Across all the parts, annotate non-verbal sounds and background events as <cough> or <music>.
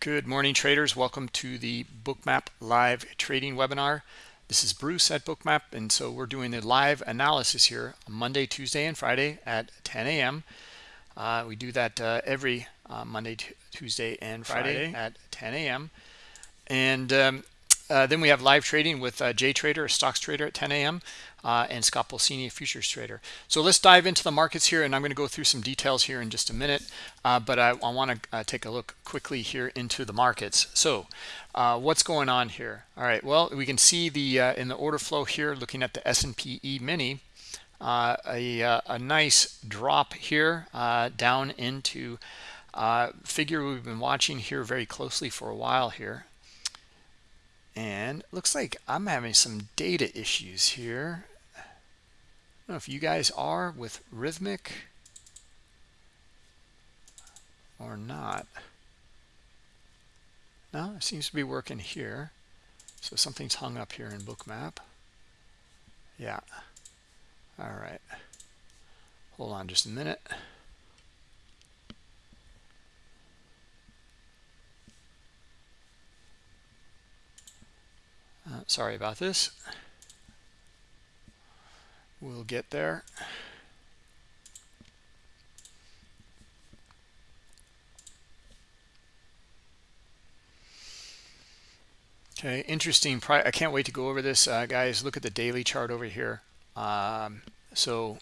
Good morning, traders. Welcome to the Bookmap live trading webinar. This is Bruce at Bookmap, and so we're doing the live analysis here Monday, Tuesday, and Friday at 10 a.m. Uh, we do that uh, every uh, Monday, Tuesday, and Friday, Friday, at 10 a.m. And um, uh, then we have live trading with uh, Jay Trader, a stocks trader at 10 a.m. Uh, and Scott Pulcini, a futures trader. So let's dive into the markets here, and I'm going to go through some details here in just a minute. Uh, but I, I want to uh, take a look quickly here into the markets. So what's going on here? All right, well, we can see the in the order flow here, looking at the S&P E-mini, a, a nice drop here down into figure we've been watching here very closely for a while here and looks like I'm having some data issues here. I don't know if you guys are with Rithmic or not. No, it seems to be working here. So something's hung up here in Bookmap. Yeah. All right. Hold on just a minute. Uh, sorry about this. We'll get there. Okay, interesting. I can't wait to go over this, uh, guys. Look at the daily chart over here. Um, so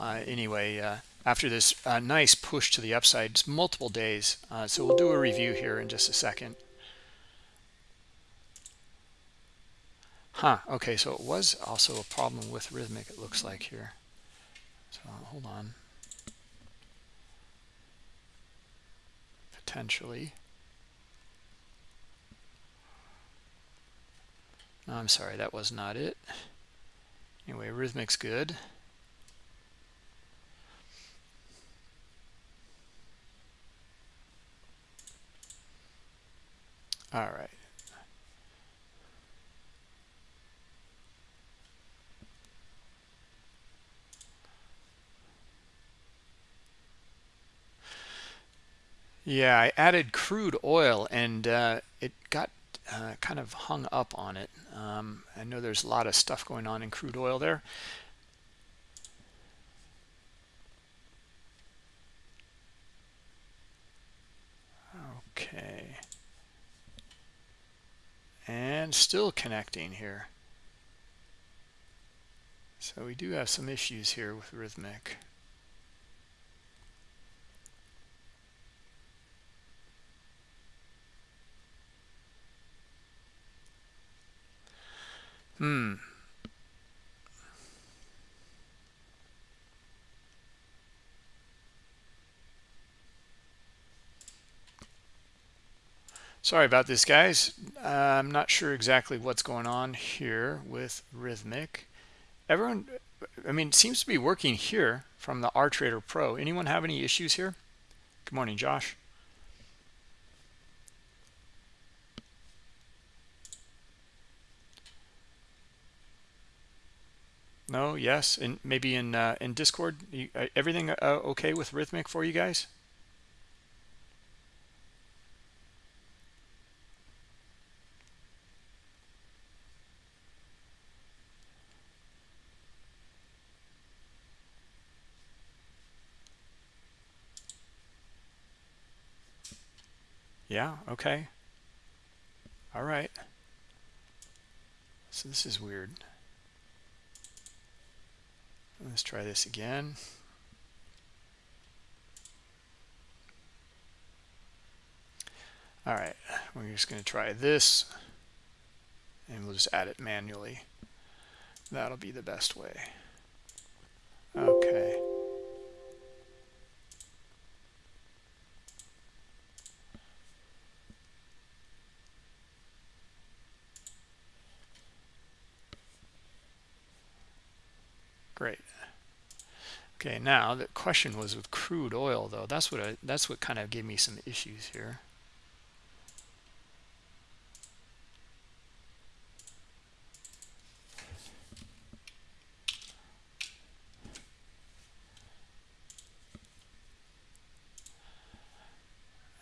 uh, anyway, uh, after this uh, nice push to the upside, it's multiple days. Uh, so we'll do a review here in just a second. Huh, okay, so it was also a problem with Rithmic, it looks like here. So hold on. Potentially. No, I'm sorry, that was not it. Anyway, Rithmic's good. All right. Yeah, I added crude oil and uh, it got uh, kind of hung up on it. Um, I know there's a lot of stuff going on in crude oil there. Okay. And still connecting here. So we do have some issues here with Rithmic. Hmm. Sorry about this, guys. Uh, I'm not sure exactly what's going on here with Rithmic. Everyone, I mean, seems to be working here from the R Trader Pro. Anyone have any issues here? Good morning, Josh. No, yes, and maybe in uh, in Discord, you, uh, everything uh, okay with Rithmic for you guys? Yeah, okay. All right. So this is weird. Let's try this again. All right, we're just going to try this and we'll just add it manually. That'll be the best way. Okay. Great. Okay, now the question was with crude oil though. That's what I, that's what kind of gave me some issues here.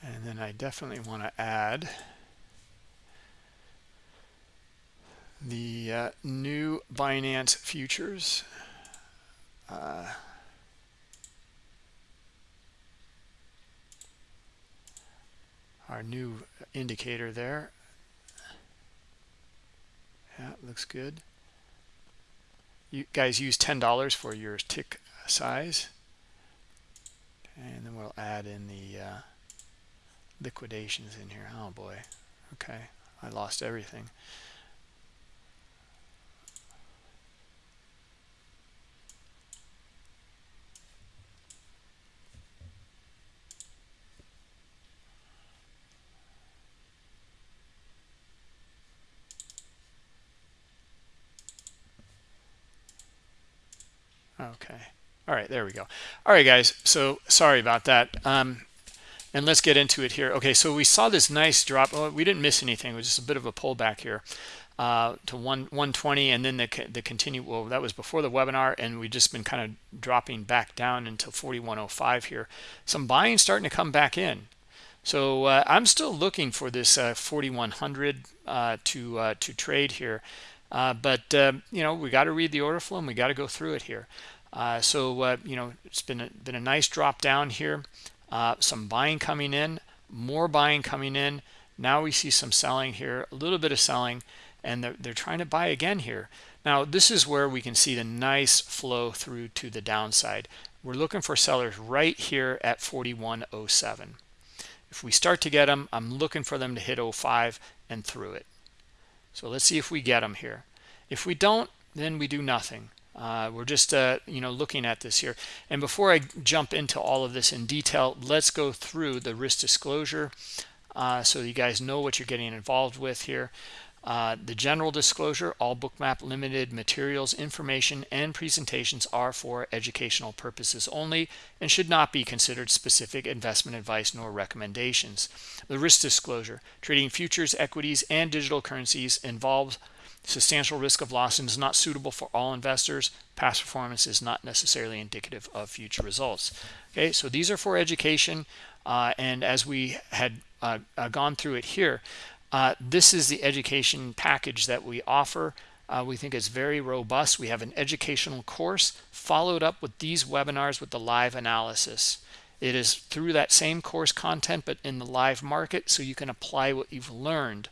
And then I definitely want to add the uh, new Binance futures. Uh, our new indicator there. Yeah, looks good. You guys use $10 for your tick size. And then we'll add in the uh, liquidations in here. Oh boy. Okay. I lost everything. Okay. All right, there we go. All right, guys. So sorry about that. Um, and let's get into it here. Okay, so we saw this nice drop. Oh, we didn't miss anything. It was just a bit of a pullback here uh, to one 120, and then the the continue. Well, that was before the webinar, and we've just been kind of dropping back down into 4105 here. Some buying starting to come back in. So uh, I'm still looking for this uh, 4100 uh, to uh, to trade here. Uh, but uh, you know we got to read the order flow and we got to go through it here. Uh, so uh, you know it's been a, been a nice drop down here. Uh, some buying coming in more buying coming in. Now we see some selling here a little bit of selling and they're, they're trying to buy again here. Now this is where we can see the nice flow through to the downside. We're looking for sellers right here at 4107 if we start to get them i'm looking for them to hit 05 and through it so let's see if we get them here. If we don't, then we do nothing. Uh, we're just, uh, you know, looking at this here. And before I jump into all of this in detail, let's go through the risk disclosure uh, so you guys know what you're getting involved with here. Uh, the general disclosure, all Bookmap Limited materials, information, and presentations are for educational purposes only and should not be considered specific investment advice nor recommendations. The risk disclosure, trading futures, equities, and digital currencies involves substantial risk of loss and is not suitable for all investors. Past performance is not necessarily indicative of future results. Okay, so these are for education. Uh, and as we had uh, uh, gone through it here, uh, this is the education package that we offer. Uh, we think it's very robust. We have an educational course followed up with these webinars with the live analysis. It is through that same course content, but in the live market, so you can apply what you've learned.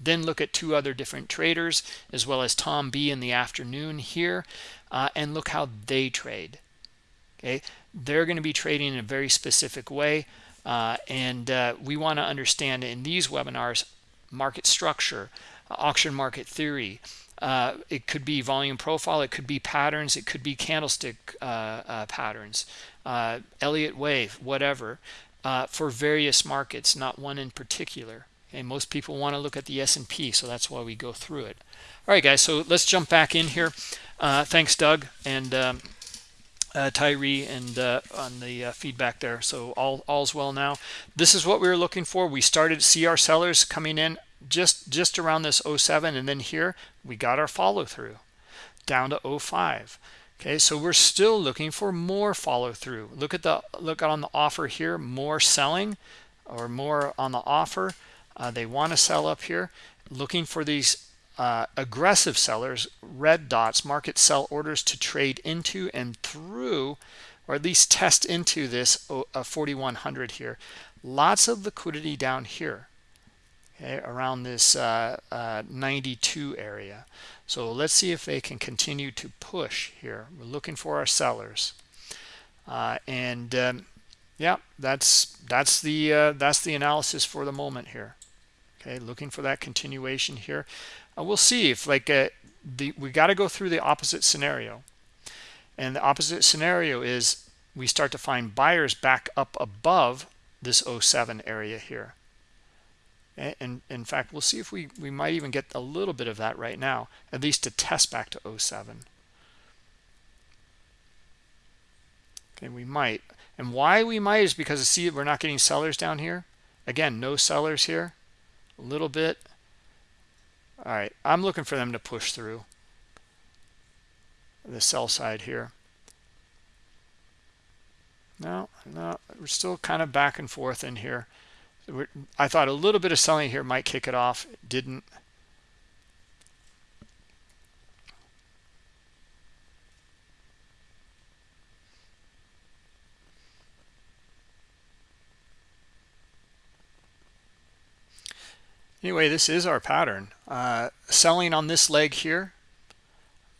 Then look at two other different traders, as well as Tom B in the afternoon here, uh, and look how they trade. Okay, they're going to be trading in a very specific way, uh, and uh, we want to understand in these webinars market structure, uh, auction market theory. Uh, it could be volume profile, it could be patterns, it could be candlestick uh, uh patterns, Elliott wave, whatever, for various markets, not one in particular. And most people want to look at the S&P, so that's why we go through it. All right, guys, so let's jump back in here. thanks, Doug, and um, uh, Tyree and uh, on the uh, feedback there. So all all's well now. This is what we were looking for. We started see our sellers coming in just just around this 07 and then here we got our follow through down to 05 okay so we're still looking for more follow through look at the look on the offer here more selling or more on the offer. Uh, they want to sell up here. Looking for these uh, aggressive sellers, red dots, market sell orders to trade into and through, or at least test into this uh, 4100 here. Lots of liquidity down here, around this uh, uh, 92 area. So let's see if they can continue to push here. We're looking for our sellers, uh, and um, yeah, that's that's the uh, that's the analysis for the moment here. Okay, looking for that continuation here we'll see if like uh, the we got to go through the opposite scenario and the opposite scenario is we start to find buyers back up above this 07 area here and, in fact we'll see if we we might even get a little bit of that right now at least to test back to 07 okay we might. And why we might is because see we're not getting sellers down here. Again no sellers here. A little bit. All right, I'm looking for them to push through the sell side here. No, no, we're still kind of back and forth in here. I thought a little bit of selling here might kick it off. didn't. Anyway, this is our pattern. Uh, selling on this leg here,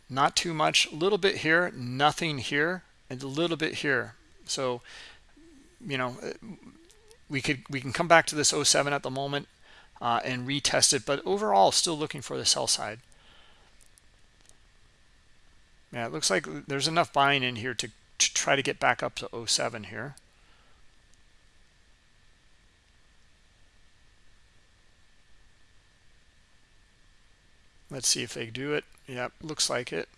not too much. A little bit here, nothing here, and a little bit here. So, you know, we could we can come back to this 07 at the moment uh, and retest it, but overall, still looking for the sell side. Yeah, it looks like there's enough buying in here to, to try to get back up to 07 here. Let's see if they do it. Yep, looks like it.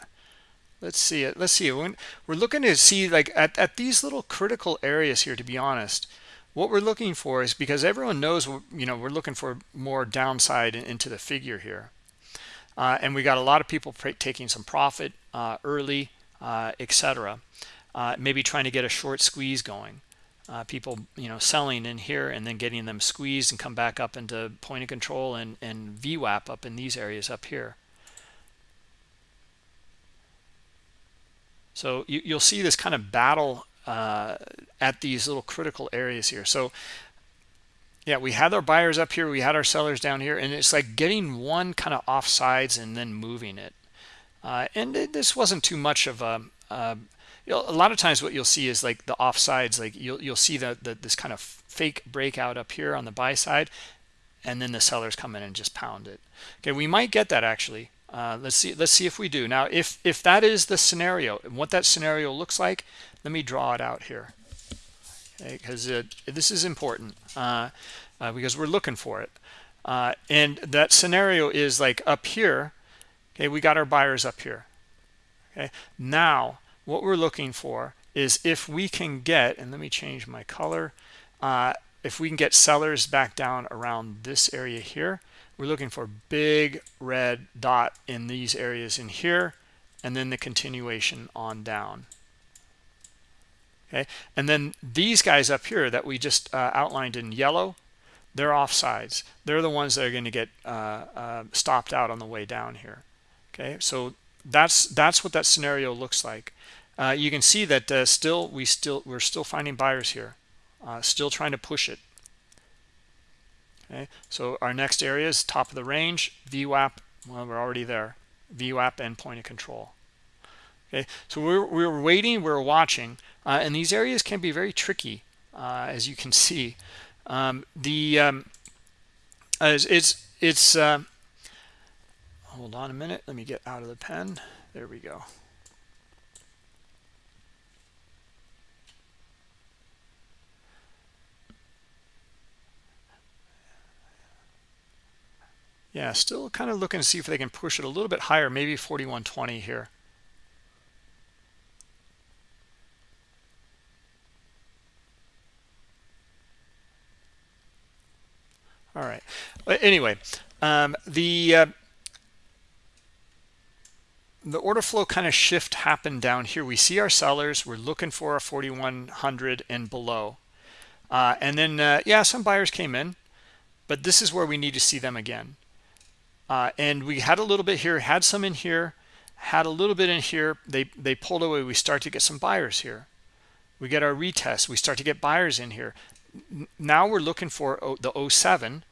Let's see it. Let's see it. We're looking to see like at, at these little critical areas here, to be honest, what we're looking for is because everyone knows, you know, we're looking for more downside into the figure here. Uh, and we got a lot of people taking some profit uh, early, uh, etc. Uh, maybe trying to get a short squeeze going. Uh, people, you know, selling in here and then getting them squeezed and come back up into point of control and, and VWAP up in these areas up here. So you, you'll see this kind of battle at these little critical areas here. So yeah, we had our buyers up here, we had our sellers down here, and it's like getting one kind of off sides and then moving it. Uh, and it, this wasn't too much of a, uh, you know, a lot of times what you'll see is like the offsides, like you'll, you'll see that the, this kind of fake breakout up here on the buy side, and then the sellers come in and just pound it. Okay, we might get that actually. Uh, let's see. Let's see if we do. Now, if if that is the scenario, and what that scenario looks like, let me draw it out here, because okay, this is important uh, uh, because we're looking for it. Uh, and that scenario is like up here. Okay, we got our buyers up here. Okay, now what we're looking for is if we can get, and let me change my color, uh, if we can get sellers back down around this area here, we're looking for big red dot in these areas in here, and then the continuation on down. Okay, and then these guys up here that we just uh, outlined in yellow, they're offsides. They're the ones that are going to get uh, uh, stopped out on the way down here. Okay, so that's that's what that scenario looks like. Uh, you can see that uh, still we still we're still finding buyers here, uh, still trying to push it. Okay, so our next area is top of the range, VWAP. Well, we're already there. VWAP and point of control. Okay, so we're we're waiting, we're watching, uh, and these areas can be very tricky, uh, as you can <laughs> see. Um, the um, it's it's, it's uh, hold on a minute. Let me get out of the pen. There we go. Yeah, still kind of looking to see if they can push it a little bit higher, maybe 4120 here. All right. Anyway, um, the uh, the order flow kind of shift happened down here. We see our sellers. We're looking for a 4100 and below. Uh, and then, uh, yeah, some buyers came in, but this is where we need to see them again. Uh, and we had a little bit here, had some in here, had a little bit in here. They, they pulled away. We start to get some buyers here. We get our retest. We start to get buyers in here. Now we're looking for the 07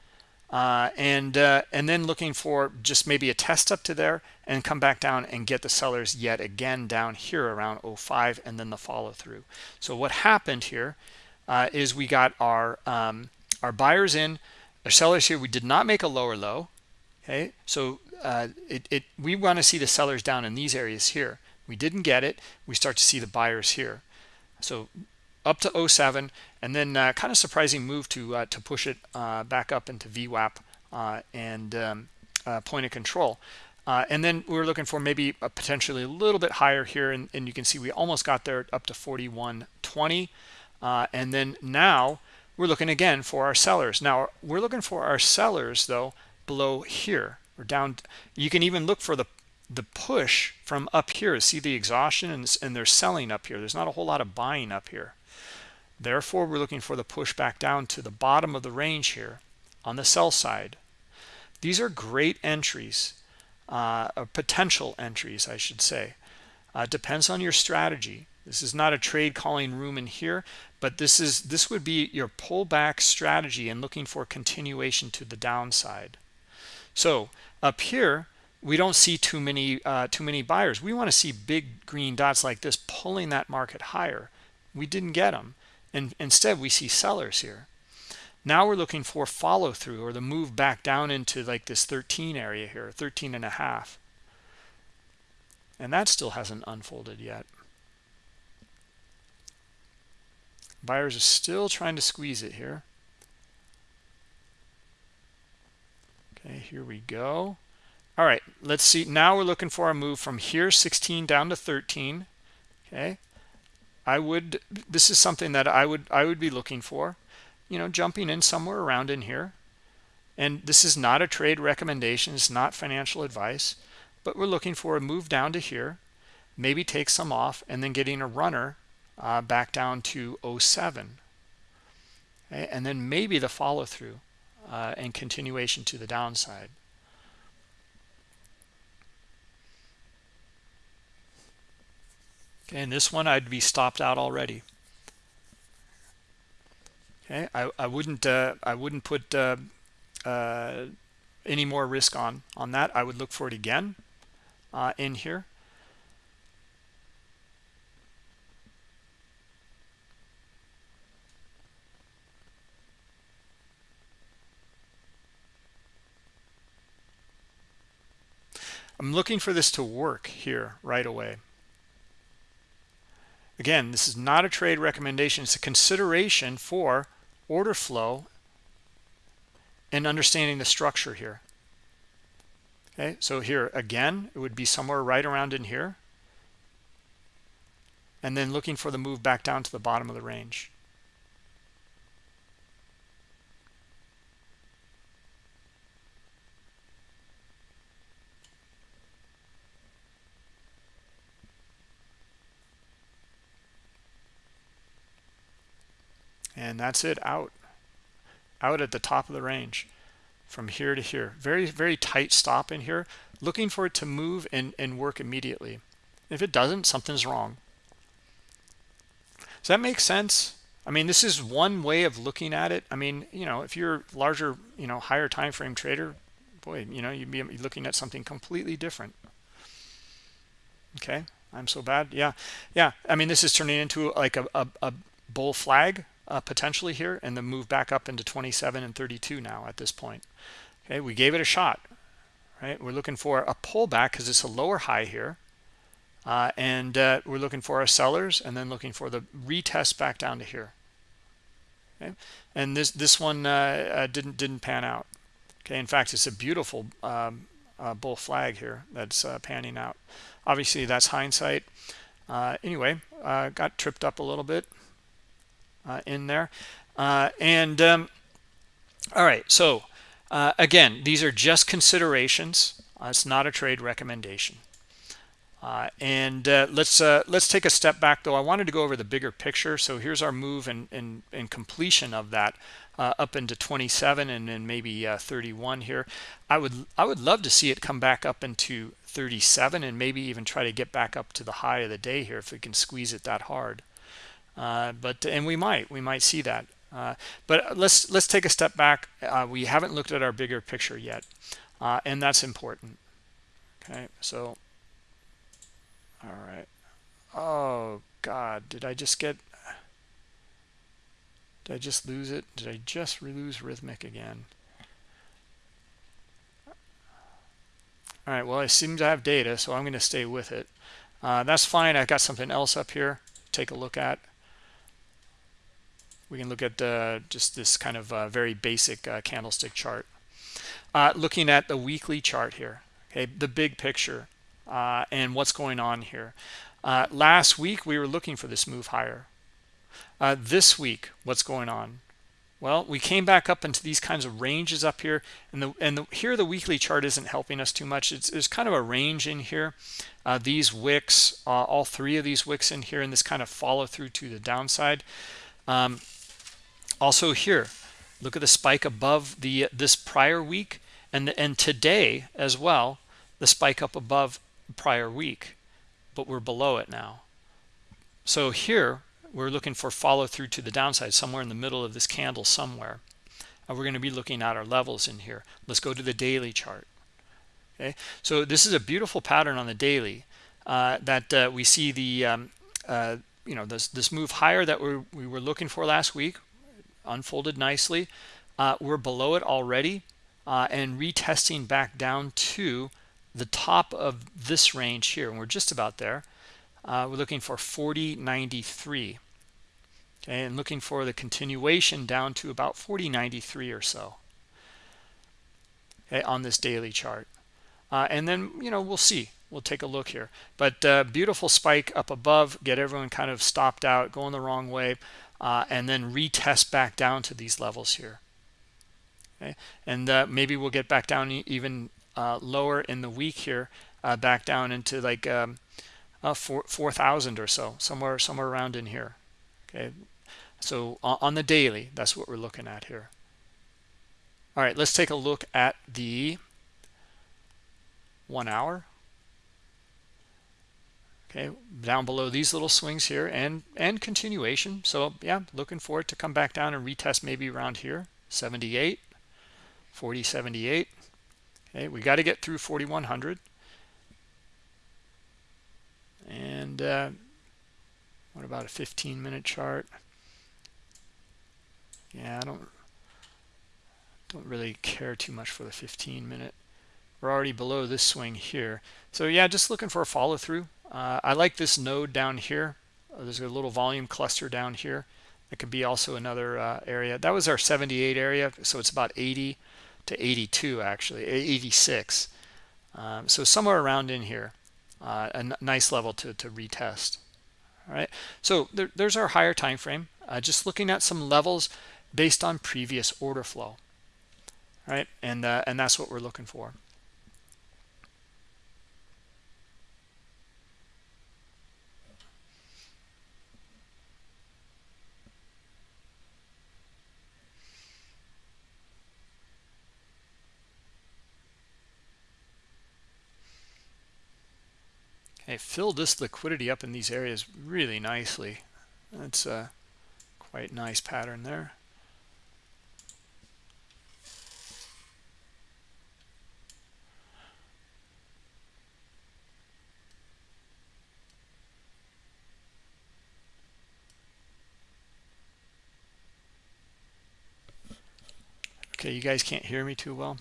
uh, and uh, and then looking for just maybe a test up to there and come back down and get the sellers yet again down here around 05 and then the follow through. So what happened here uh, is we got our um, our buyers in, our sellers here. We did not make a lower low okay so uh, it, it we want to see the sellers down in these areas here. We didn't get it. We start to see the buyers here. So up to 07 and then uh, kind of surprising move to uh, to push it uh, back up into VWAP uh, and um, uh, point of control. And then we are looking for maybe a potentially a little bit higher here and, and you can see we almost got there up to 41.20 and then now we're looking again for our sellers. Now we're looking for our sellers though below here or down you can even look for the the push from up here see the exhaustion and, and they're selling up here. There's not a whole lot of buying up here. Therefore we're looking for the push back down to the bottom of the range here on the sell side. These are great entries uh, potential entries I should say. Uh, depends on your strategy. This is not a trade calling room in here but this is this would be your pullback strategy and looking for continuation to the downside so up here we don't see too many uh, too many buyers. We want to see big green dots like this pulling that market higher. We didn't get them and instead we see sellers here. Now we're looking for follow through or the move back down into like this 13 area here 13 and a half. And that still hasn't unfolded yet. Buyers are still trying to squeeze it here okay here we go. All right let's see. Now we're looking for a move from here 16 down to 13 okay. I would this is something that i would i would be looking for. You know jumping in somewhere around in here. And this is not a trade recommendation. It's not financial advice. But we're looking for a move down to here. Maybe take some off and then getting a runner uh, back down to 07 okay? and then maybe the follow through uh, and continuation to the downside Okay, and this one I'd be stopped out already. Okay, I, I wouldn't uh, I wouldn't put uh, uh, any more risk on on that. I would look for it again uh, in here. I'm looking for this to work here right away. Again, this is not a trade recommendation. It's a consideration for order flow and understanding the structure here. Okay, so here again, it would be somewhere right around in here. And then looking for the move back down to the bottom of the range. And that's it out. Out at the top of the range from here to here. Very very tight stop in here looking for it to move and and work immediately. If it doesn't something's wrong. Does that make sense? I mean this is one way of looking at it. I mean you know if you're larger you know higher time frame trader boy you know you'd be looking at something completely different. Okay? I'm so bad. Yeah. Yeah. I mean this is turning into like a, a, a bull flag uh, potentially here and then move back up into 27 and 32 now at this point. Okay we gave it a shot right? We're looking for a pullback because it's a lower high here uh, and uh, we're looking for our sellers and then looking for the retest back down to here. Okay and this this one uh, uh, didn't didn't pan out. Okay in fact it's a beautiful um, uh, bull flag here that's panning out. Obviously that's hindsight. Anyway got tripped up a little bit in there. Uh, and um, all right, so uh, again, these are just considerations. it's not a trade recommendation. Uh, and uh, let's uh, let's take a step back though. I wanted to go over the bigger picture. So here's our move and and, and completion of that up into 27 and then maybe 31 here. I would I would love to see it come back up into 37 and maybe even try to get back up to the high of the day here if we can squeeze it that hard. Uh, but and we might we might see that. Uh, but let's let's take a step back. Uh, we haven't looked at our bigger picture yet uh, and that's important. Okay so all right. Oh god did i just get did i just lose it? Did i just lose rithmic again? All right well i seem to have data so i'm going to stay with it. Uh, that's fine. I've got something else up here take a look at we can look at uh, just this kind of uh, very basic uh, candlestick chart. Uh, looking at the weekly chart here okay the big picture uh, and what's going on here. Uh, last week we were looking for this move higher. This week what's going on? Well we came back up into these kinds of ranges up here and the and the, here the weekly chart isn't helping us too much. It's there's kind of a range in here. These wicks all three of these wicks in here and this kind of follow through to the downside. Um, also here, look at the spike above the this prior week and and today as well, the spike up above prior week, but we're below it now. So here we're looking for follow through to the downside somewhere in the middle of this candle somewhere. And we're going to be looking at our levels in here. Let's go to the daily chart. Okay, so this is a beautiful pattern on the daily uh, that uh, we see the um, uh, you know this this move higher that we we were looking for last week unfolded nicely. Uh, we're below it already uh, and retesting back down to the top of this range here, and we're just about there. Uh, we're looking for 40.93. Okay, and looking for the continuation down to about 40.93 or so. Okay, on this daily chart. Uh, and then, you know, we'll see. We'll take a look here. But uh, beautiful spike up above, get everyone kind of stopped out, going the wrong way, uh, and then retest back down to these levels here. Okay, and uh, maybe we'll get back down even uh, lower in the week here, uh, back down into like um, uh, 4,000 or so, somewhere somewhere around in here. Okay, so on the daily, that's what we're looking at here. All right, let's take a look at the one hour okay down below these little swings here and and continuation. So yeah looking for it to come back down and retest maybe around here. 78 40 78 okay we got to get through 4100 and uh, what about a 15 minute chart? Yeah i don't don't really care too much for the 15 minute we're already below this swing here. So yeah just looking for a follow through uh, i like this node down here. Uh, there's a little volume cluster down here. That could be also another uh, area. That was our 78 area so it's about 80 to 82 actually 86 um, so somewhere around in here uh, a nice level to, to retest. All right. So there, there's our higher time frame. Uh, just looking at some levels based on previous order flow. All right. And uh, and that's what we're looking for Hey, fill this liquidity up in these areas really nicely. That's a quite nice pattern there. Okay, you guys can't hear me too well.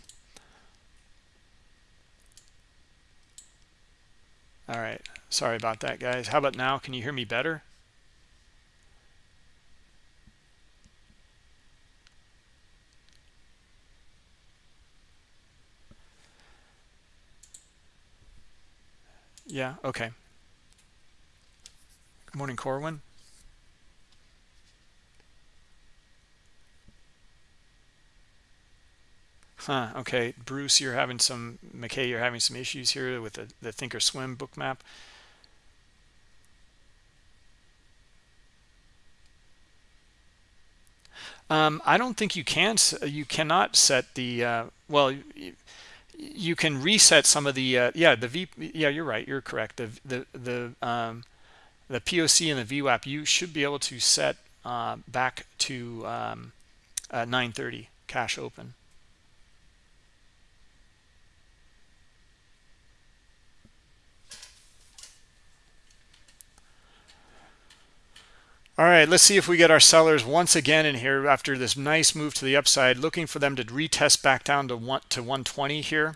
All right. Sorry about that, guys. How about now? Can you hear me better? Yeah, okay. Good morning, Corwin. Huh, okay. Bruce, you're having some, McKay, you're having some issues here with the, the Thinkorswim Bookmap. Um, I don't think you can, you cannot set the, uh, well, you, you, can reset some of the, uh, yeah, the V, yeah, you're right, you're correct. The, the, the, um, the POC and the VWAP, you should be able to set uh, back to um, 930 cash open. All right, let's see if we get our sellers once again in here after this nice move to the upside, looking for them to retest back down to one to 120 here.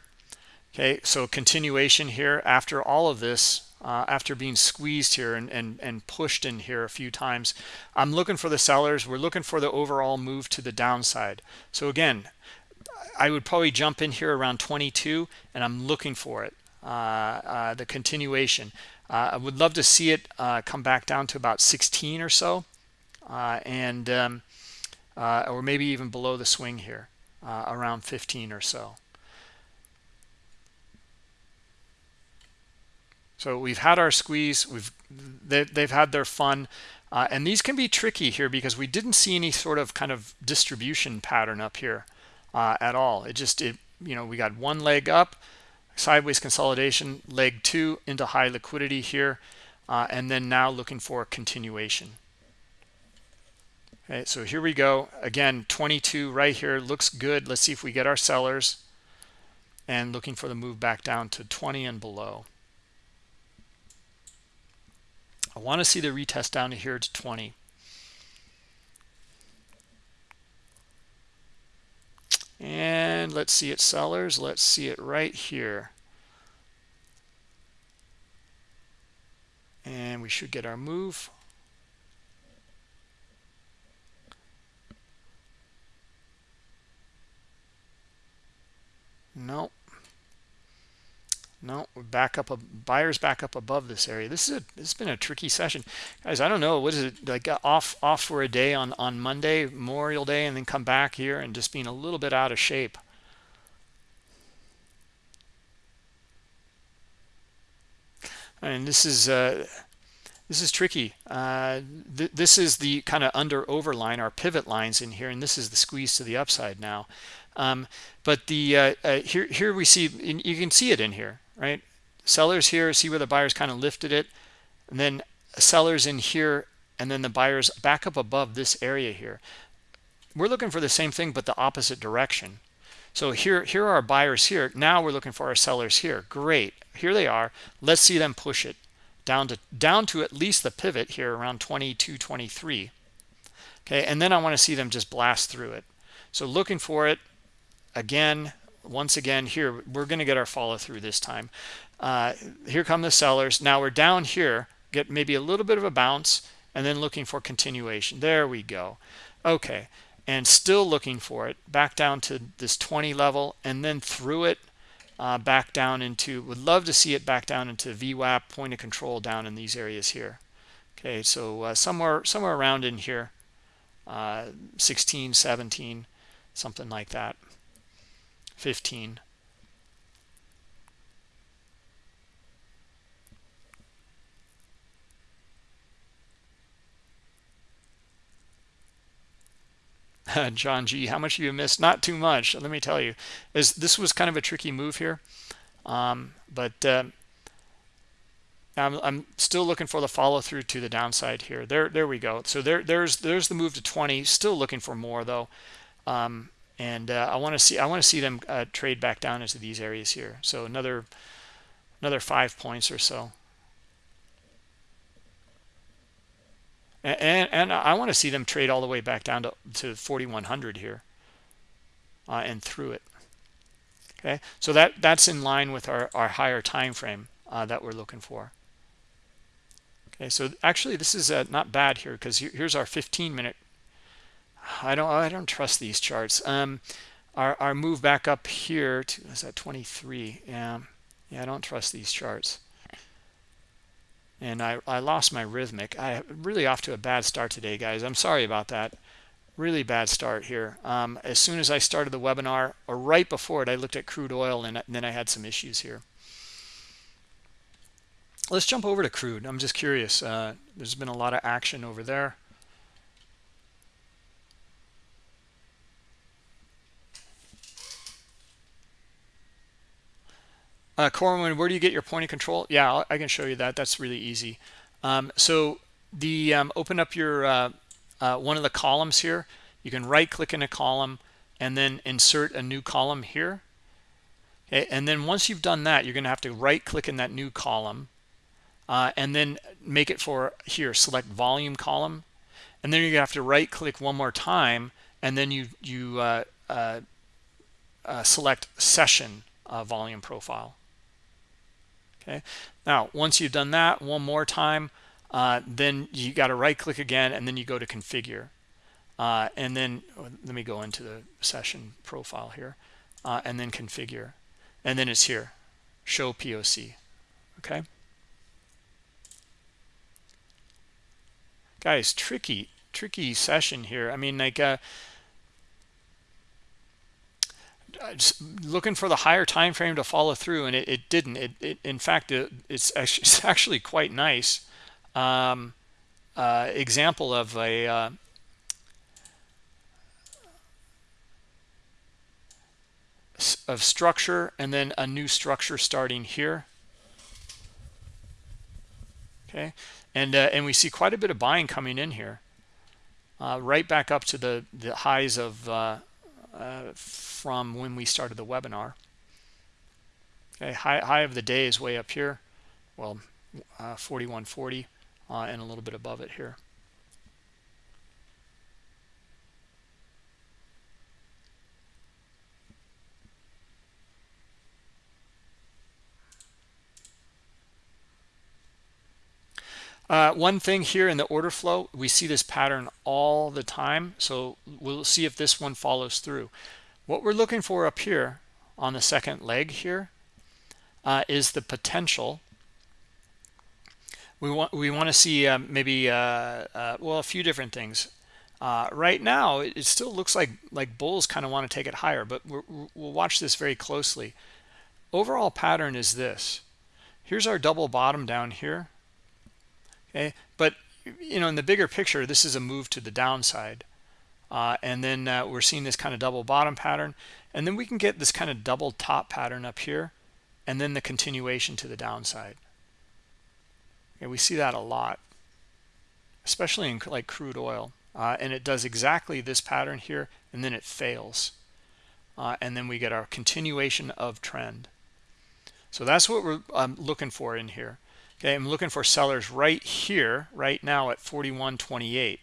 Okay, so continuation here after all of this, uh, after being squeezed here and, and, and pushed in here a few times. I'm looking for the sellers. We're looking for the overall move to the downside. So again, I would probably jump in here around 22 and I'm looking for it, uh, uh, the continuation. Uh, I would love to see it uh, come back down to about 16 or so, uh, and um, uh, or maybe even below the swing here, uh, around 15 or so. so we've had our squeeze we've they, they've had their fun uh, and these can be tricky here because we didn't see any sort of kind of distribution pattern up here at all it just it you know we got one leg up sideways consolidation leg two into high liquidity here uh, and then now looking for a continuation okay so here we go. Again 22 right here looks good. Let's see if we get our sellers and looking for the move back down to 20 and below. I want to see the retest down to here to 20 and let's see it sellers. Let's see it right here. And we should get our move Nope. No, we're back up. A buyers back up above this area. This is a. This has been a tricky session, guys. I don't know what is it like. Off off for a day on on Monday, Memorial Day, and then come back here and just being a little bit out of shape. And this is uh, this is tricky. Uh, th this is the kind of under overline, our pivot lines in here, and this is the squeeze to the upside now. Um, but the uh, uh, here here we see you can see it in here, right? Sellers here, see where the buyers kind of lifted it, and then sellers in here, and then the buyers back up above this area here. We're looking for the same thing, but the opposite direction. So here here are our buyers here. Now we're looking for our sellers here. Great, here they are. Let's see them push it down to down to at least the pivot here around 22, 23. Okay, and then I want to see them just blast through it. So looking for it again once again here we're going to get our follow through this time uh, here come the sellers. Now we're down here get maybe a little bit of a bounce and then looking for continuation. There we go. Okay and still looking for it back down to this 20 level and then through it uh, back down into would love to see it back down into VWAP point of control down in these areas here. Okay so uh, somewhere somewhere around in here uh, 16 17 something like that. 15 <laughs> John G, how much you missed? Not too much. Let me tell you, is this was kind of a tricky move here, um, but uh, I'm, I'm still looking for the follow through to the downside here. There, there we go. So there, there's there's the move to 20. Still looking for more though. Um, and uh, I want to see I want to see them uh, trade back down into these areas here. So another another five points or so. And, and, I want to see them trade all the way back down to, to 4100 here uh, and through it. Okay, so that that's in line with our, our higher time frame uh, that we're looking for. Okay, so actually this is uh, not bad here because here's our 15 minute I don't I don't trust these charts. Um, our our move back up here to is that 23? Yeah, yeah, I don't trust these charts. And I I lost my rithmic. I really off to a bad start today, guys. I'm sorry about that. Really bad start here. Um, as soon as I started the webinar, or right before it, I looked at crude oil, and, and then I had some issues here. Let's jump over to crude. I'm just curious. Uh, there's been a lot of action over there. Uh, Corwin, where do you get your point of control? Yeah, I can show you that. That's really easy. Um, so the um, open up your uh, uh, one of the columns here. You can right click in a column and then insert a new column here. Okay, and then once you've done that, you're going to have to right click in that new column uh, and then make it for here, select volume column. And then you're going to have to right click one more time and then you, you uh, uh, select session volume profile okay? Now once you've done that one more time uh, then you got to right click again and then you go to configure. Uh, and then oh, let me go into the session profile here uh, and then configure. And then it's here show POC okay? Guys tricky tricky session here. I mean like uh, looking for the higher time frame to follow through and it, it didn't. It, it, in fact it, it's, actually, <laughs> it's actually quite nice. Um, uh, example of a uh, of structure and then a new structure starting here. Okay? And uh, and we see quite a bit of buying coming in here. Uh, right back up to the the highs of uh, from when we started the webinar. Okay high, high of the day is way up here. Well uh, 4140 uh, and a little bit above it here Uh, one thing here in the order flow, we see this pattern all the time. So we'll see if this one follows through. What we're looking for up here on the second leg here uh, is the potential. We want we want to see uh, maybe uh, well a few different things. Uh, right now, it, it, still looks like like bulls kind of want to take it higher, but we will watch this very closely. Overall pattern is this. Here's our double bottom down here okay but you know in the bigger picture this is a move to the downside. Uh, and then uh, we're seeing this kind of double bottom pattern and then we can get this kind of double top pattern up here and then the continuation to the downside. Okay, we see that a lot especially in like crude oil. Uh, and it does exactly this pattern here and then it fails. Uh, and then we get our continuation of trend. So that's what we're um, looking for in here Okay, I'm looking for sellers right here, right now at 41.28.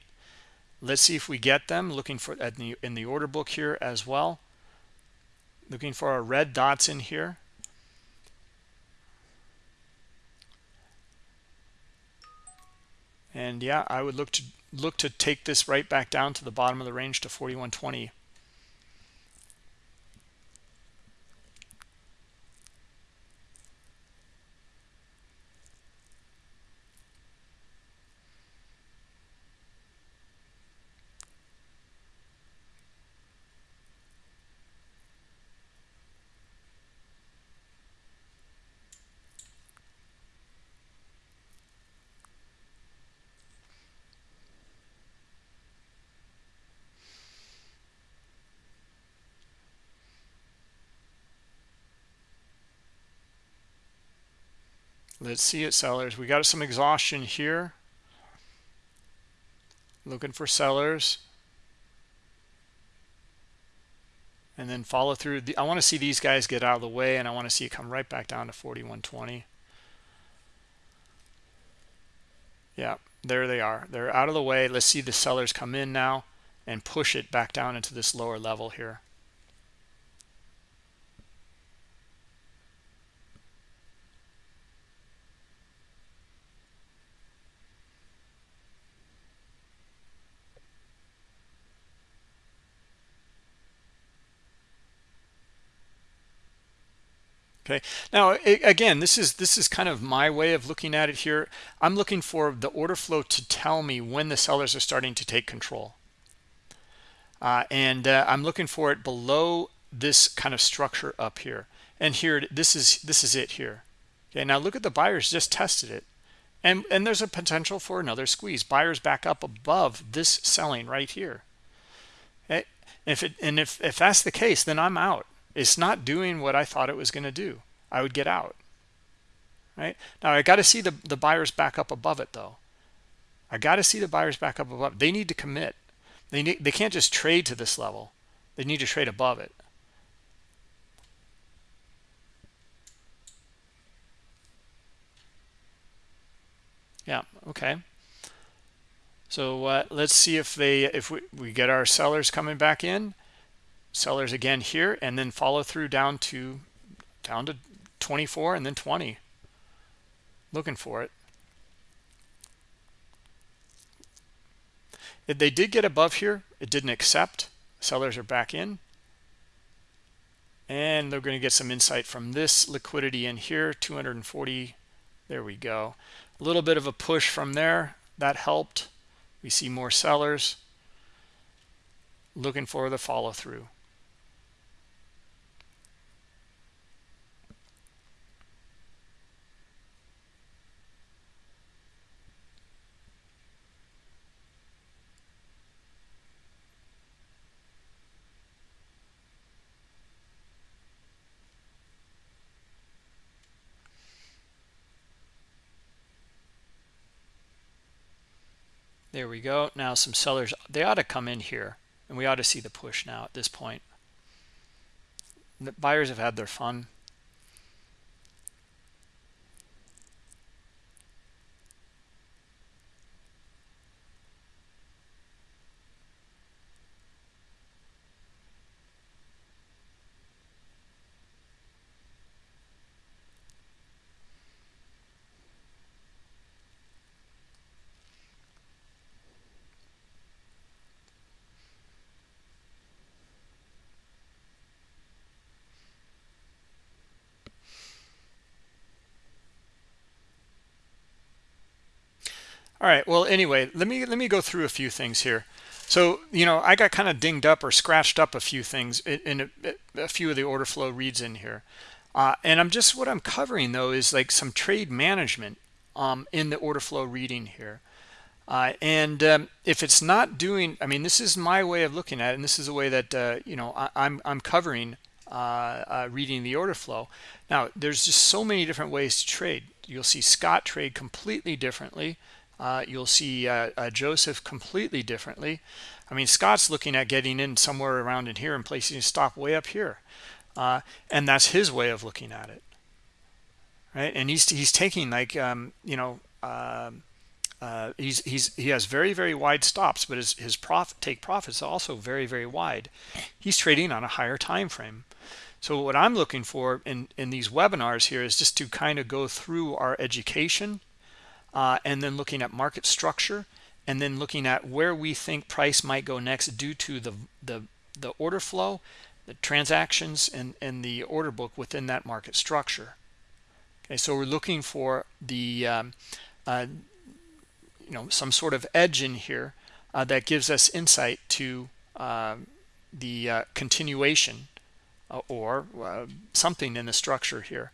Let's see if we get them. Looking for at the, in the order book here as well. Looking for our red dots in here. And yeah, I would look to look to take this right back down to the bottom of the range to 41.20. let's see it sellers. We got some exhaustion here. Looking for sellers. And then follow through. I want to see these guys get out of the way and I want to see it come right back down to 4120 yeah there they are. They're out of the way. Let's see the sellers come in now and push it back down into this lower level here okay? Now again this is this is kind of my way of looking at it here. I'm looking for the order flow to tell me when the sellers are starting to take control. Uh, and uh, i'm looking for it below this kind of structure up here. And here this is this is it here. Okay now look at the buyers just tested it. And and there's a potential for another squeeze. Buyers back up above this selling right here. Okay if it and if if that's the case then i'm out it's not doing what I thought it was going to do. I would get out. Right now, I got to see the the buyers back up above it though. I got to see the buyers back up above. They need to commit. They need. They can't just trade to this level. They need to trade above it. Yeah. Okay. So uh, let's see if they if we, we get our sellers coming back in sellers again here and then follow through down to down to 24 and then 20 looking for it. If they did get above here it didn't accept. Sellers are back in. And they're going to get some insight from this liquidity in here 240 there we go. A little bit of a push from there. That helped. We see more sellers. Looking for the follow there we go. Now some sellers they ought to come in here and we ought to see the push now at this point. The buyers have had their fun All right. Well, anyway, let me let me go through a few things here. So, you know, I got kind of dinged up or scratched up a few things in a, a few of the order flow reads in here. Uh, and I'm just what I'm covering though is like some trade management um, in the order flow reading here. Uh, and um, if it's not doing, I mean, this is my way of looking at it, and this is the way that uh, you know I, I'm, I'm covering uh, uh, reading the order flow. Now, there's just so many different ways to trade. You'll see Scott trade completely differently. Uh, you'll see uh, uh, Joseph completely differently. I mean, Scott's looking at getting in somewhere around in here and placing a stop way up here. Uh, and that's his way of looking at it. Right. And he's, he's taking like, um, you know, um, uh, he's, he's, he has very, very wide stops, but his, his profit take profits also very, very wide. He's trading on a higher time frame. So what I'm looking for in, in these webinars here is just to kind of go through our education uh, and then looking at market structure and then looking at where we think price might go next due to the the, the order flow the transactions and and the order book within that market structure. Okay so we're looking for the um, uh, you know some sort of edge in here uh, that gives us insight to uh, the uh, continuation uh, or uh, something in the structure here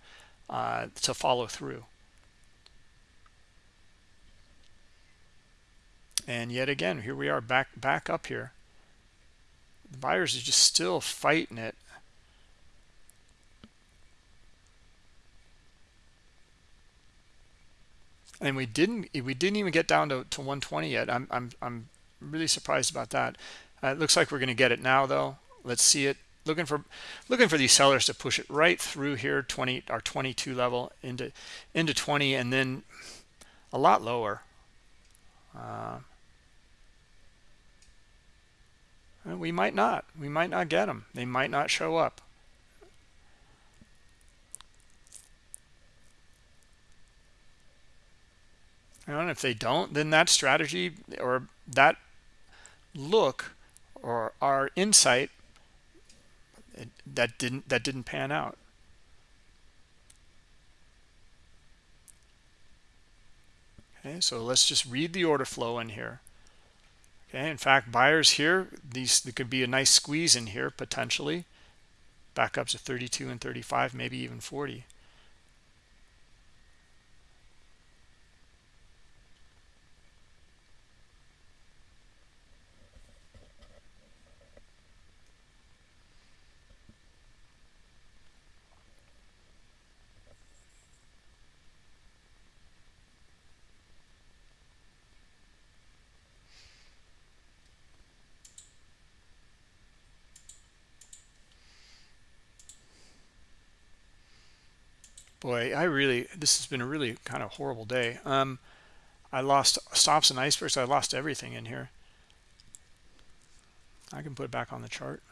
to follow through and yet again here we are back back up here. The buyers are just still fighting it. And we didn't we didn't even get down to, to 120 yet. I'm i'm, I'm really surprised about that. Uh, it looks like we're going to get it now though. Let's see it. Looking for looking for these sellers to push it right through here 20 our 22 level into into 20 and then a lot lower. Uh, Uh, we might not. We might not get them they might not show up. And if they don't then that strategy or that look or our insight that didn't that didn't pan out. Okay so let's just read the order flow in here Okay, in fact, buyers here, these there could be a nice squeeze in here potentially. Back up to 32 and 35, maybe even 40. Boy i really this has been a really kind of horrible day. Um i lost stops and icebergs i lost everything in here. I can put it back on the chart.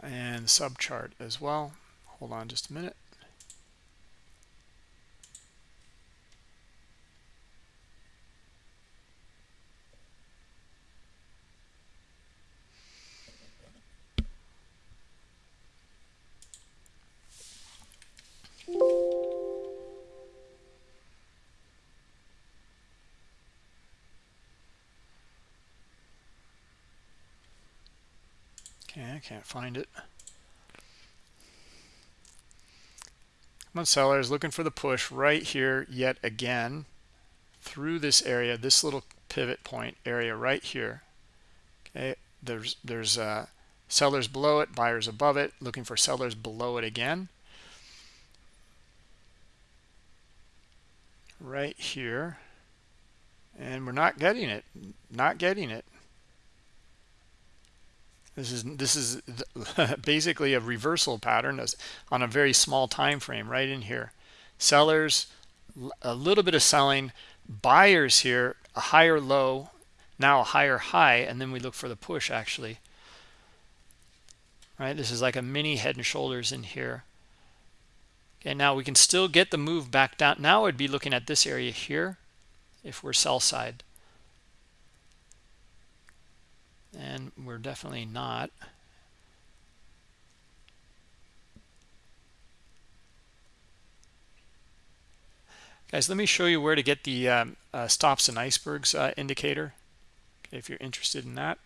And sub chart as well. Hold on just a minute can't find it. Come on, sellers, looking for the push right here yet again through this area, this little pivot point area right here. Okay, there's there's uh, sellers below it buyers above it looking for sellers below it again right here and we're not getting it not getting it this is this is <laughs> basically a reversal pattern on a very small time frame right in here. Sellers a little bit of selling. Buyers here a higher low now a higher high and then we look for the push actually. Right? This is like a mini head and shoulders in here. Okay now we can still get the move back down. Now i'd be looking at this area here if we're sell side and we're definitely not. Guys let me show you where to get the um, uh, stops and icebergs uh, indicator if you're interested in that.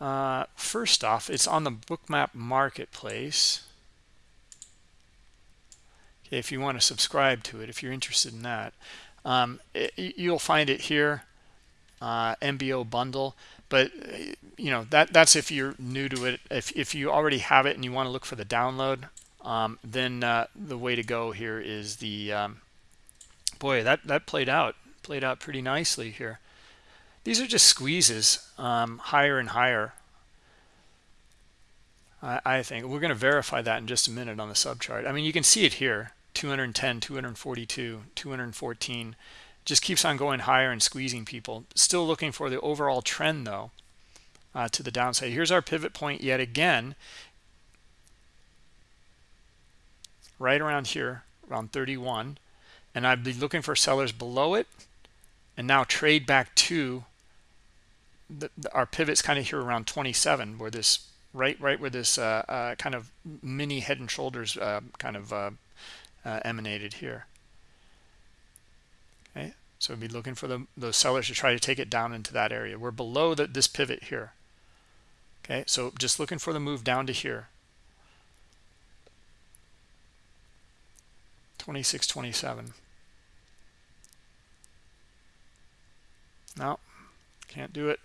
Uh, first off it's on the bookmap marketplace. Okay, if you want to subscribe to it if you're interested in that um, it, you'll find it here uh, MBO bundle but you know that that's if you're new to it. If, if you already have it and you want to look for the download um, then uh, the way to go here is the um, boy that that played out played out pretty nicely here. These are just squeezes um, higher and higher. I, I think we're going to verify that in just a minute on the sub chart I mean you can see it here 210 242 214 just keeps on going higher and squeezing people. Still looking for the overall trend though uh, to the downside. Here's our pivot point yet again. Right around here around 31 and I'd be looking for sellers below it and now trade back to the, the, our pivots kind of here around 27 where this right right where this uh, uh, kind of mini head and shoulders uh, kind of uh, emanated here. Okay? So we'd be looking for the, those sellers to try to take it down into that area. We're below the, this pivot here. Okay? So just looking for the move down to here. 26 27 no can't do it.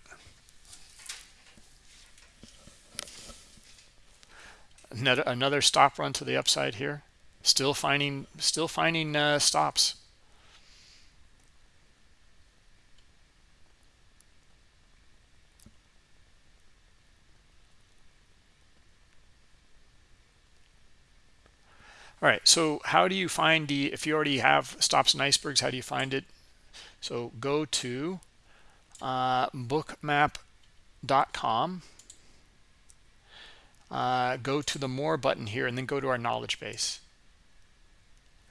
Another stop run to the upside here still finding still finding uh, stops. All right so how do you find the if you already have stops and icebergs how do you find it? So go to uh, bookmap.com uh, go to the more button here and then go to our knowledge base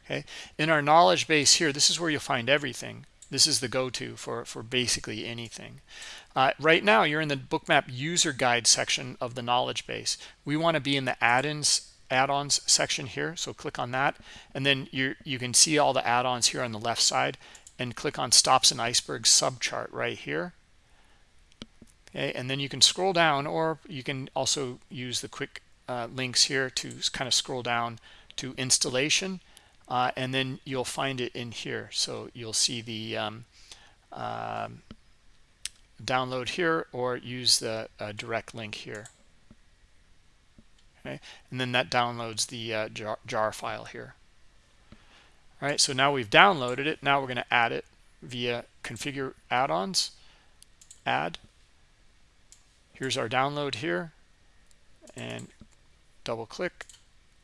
okay? In our knowledge base here this is where you'll find everything. This is the go-to for for basically anything. Uh, right now you're in the bookmap user guide section of the knowledge base. We want to be in the add-ins add-ons section here so click on that. And then you you can see all the add-ons here on the left side and click on stops and icebergs subchart right here. Okay and then you can scroll down or you can also use the quick uh, links here to kind of scroll down to installation uh, and then you'll find it in here. So you'll see the um, uh, download here or use the uh, direct link here. Okay? And then that downloads the uh, jar, jar, file here. All right so now we've downloaded it. Now we're going to add it via configure add-ons. Add. Here's our download here. And double click.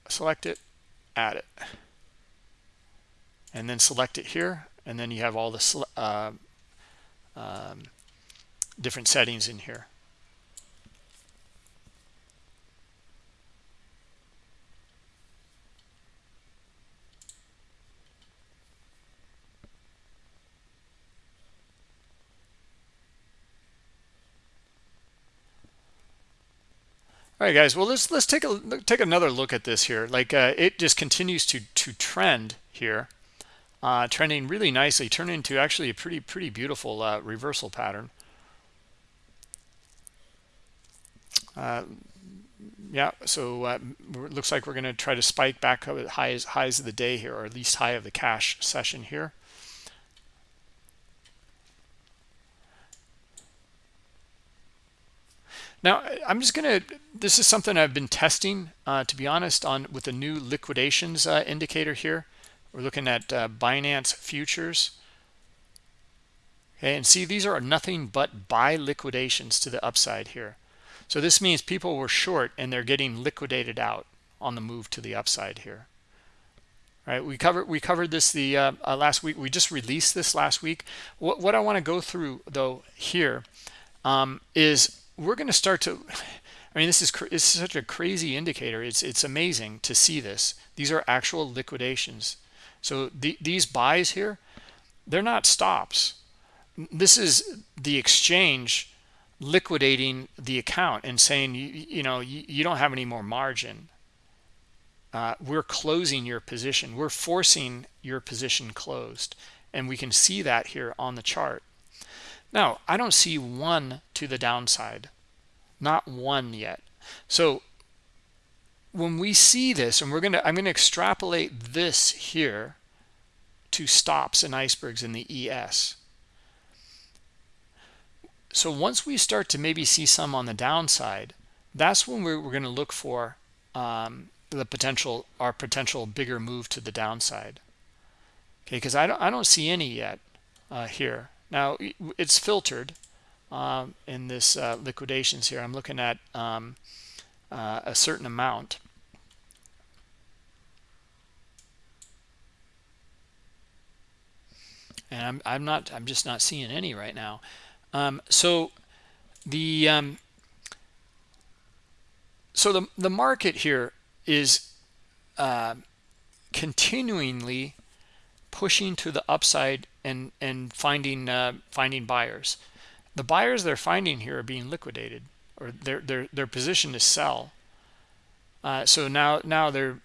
Select it. Add it and then select it here and then you have all the uh, um, different settings in here All right, guys. Well, let's let's take a take another look at this here. Like uh, it just continues to to trend here uh, trending really nicely, turning into actually a pretty, pretty beautiful uh, reversal pattern. Uh, yeah, so uh, it looks like we're going to try to spike back up at highs, highs of the day here, or at least high of the cash session here. Now, I'm just going to, this is something I've been testing, uh, to be honest, on with the new liquidations uh, indicator here we're looking at uh, binance futures. Okay and see these are nothing but buy liquidations to the upside here. So this means people were short and they're getting liquidated out on the move to the upside here. Right? We covered we covered this the uh, uh, last week. We just released this last week. What, what i want to go through though here um, is we're going to start to i mean this is it's such a crazy indicator. It's it's amazing to see this. These are actual liquidations so the, these buys here they're not stops. This is the exchange liquidating the account and saying you, you know you, you don't have any more margin. Uh, we're closing your position. We're forcing your position closed. And we can see that here on the chart. Now i don't see one to the downside. Not one yet. So when we see this and we're going to i'm going to extrapolate this here to stops and icebergs in the es so once we start to maybe see some on the downside that's when we're, we're going to look for um, the potential our potential bigger move to the downside. Okay because I don't I don't see any yet uh, here. Now it's filtered um, in this uh, liquidations here. I'm looking at um, uh, a certain amount. And I'm, I'm not I'm just not seeing any right now. Um, so the um, so the the market here is uh, continuingly pushing to the upside and and finding uh, finding buyers. The buyers they're finding here are being liquidated, or their their their position to sell. Uh, so now now they're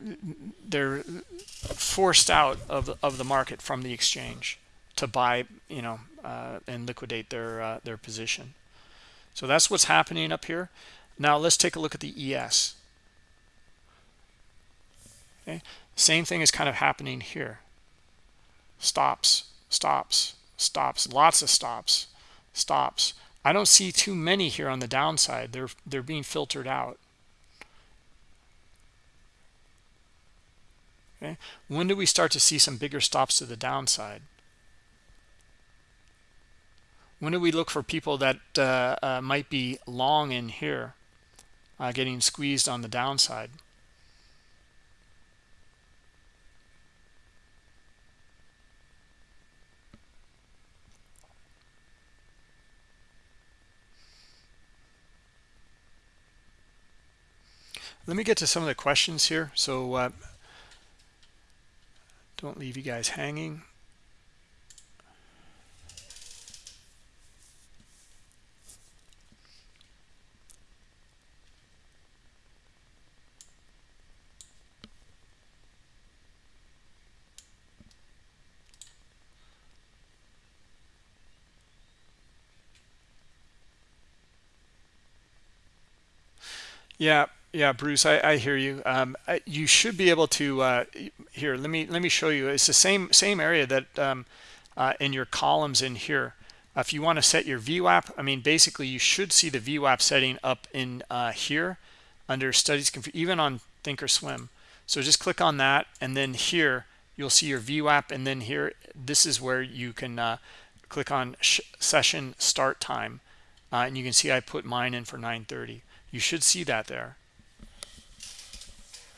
they're forced out of of the market from the exchange to buy you know uh, and liquidate their uh, their position. So that's what's happening up here. Now let's take a look at the ES. Okay, same thing is kind of happening here. Stops, stops, stops, lots of stops, stops. I don't see too many here on the downside. They're they're being filtered out. Okay, when do we start to see some bigger stops to the downside? When do we look for people that uh, uh, might be long in here, uh, getting squeezed on the downside? Let me get to some of the questions here. So uh, don't leave you guys hanging. Yeah, yeah, Bruce, I, I hear you. Um, you should be able to uh, here. Let me let me show you. It's the same same area that um, uh, in your columns in here. Uh, if you want to set your VWAP, I mean, basically you should see the VWAP setting up in uh, here under Studies, even on Thinkorswim. So just click on that, and then here you'll see your VWAP, and then here this is where you can uh, click on session start time, uh, and you can see I put mine in for 9:30. You should see that there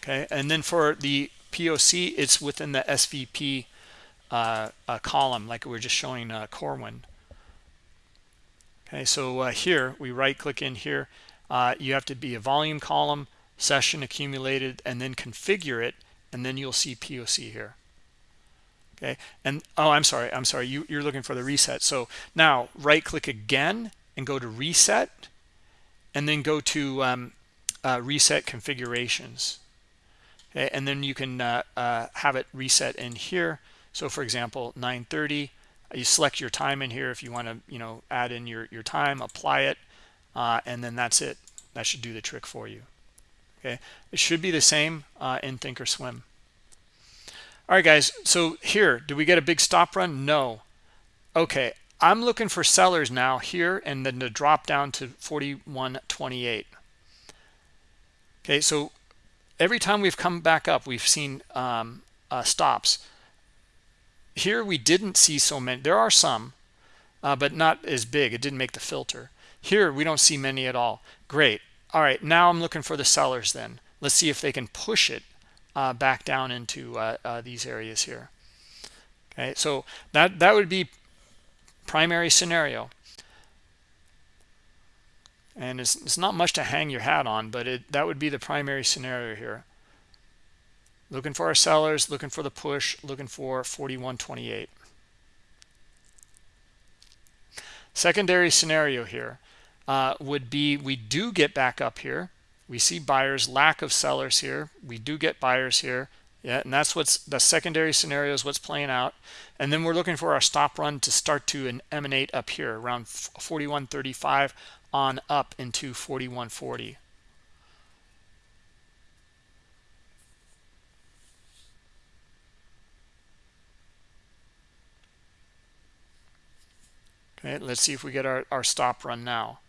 okay? And then for the poc it's within the svp uh, uh, column like we are just showing uh, corwin. Okay so uh, here we right click in here. Uh, you have to be a volume column session accumulated and then configure it and then you'll see poc here. Okay and oh i'm sorry i'm sorry you, you're looking for the reset. So now right click again and go to reset and then go to um, uh, reset configurations okay and then you can uh, uh, have it reset in here. So for example 930 you select your time in here if you want to you know add in your your time apply it uh, and then that's it. That should do the trick for you. Okay? It should be the same uh, in thinkorswim all right guys so here do we get a big stop run? No. Okay I'm looking for sellers now here and then to drop down to 41.28. Okay, so every time we've come back up, we've seen um, uh, stops. Here we didn't see so many. There are some, uh, but not as big. It didn't make the filter. Here we don't see many at all. Great. All right, now I'm looking for the sellers then. Let's see if they can push it uh, back down into uh, uh, these areas here. Okay, so that, that would be primary scenario. And it's, it's not much to hang your hat on, but it, that would be the primary scenario here. Looking for our sellers, looking for the push, looking for 41.28. Secondary scenario here uh, would be we do get back up here. We see buyers, lack of sellers here. We do get buyers here. Yeah, and that's what's the secondary scenario is what's playing out. And then we're looking for our stop run to start to emanate up here around 41.35 on up into 41.40. Okay, let's see if we get our, our stop run now.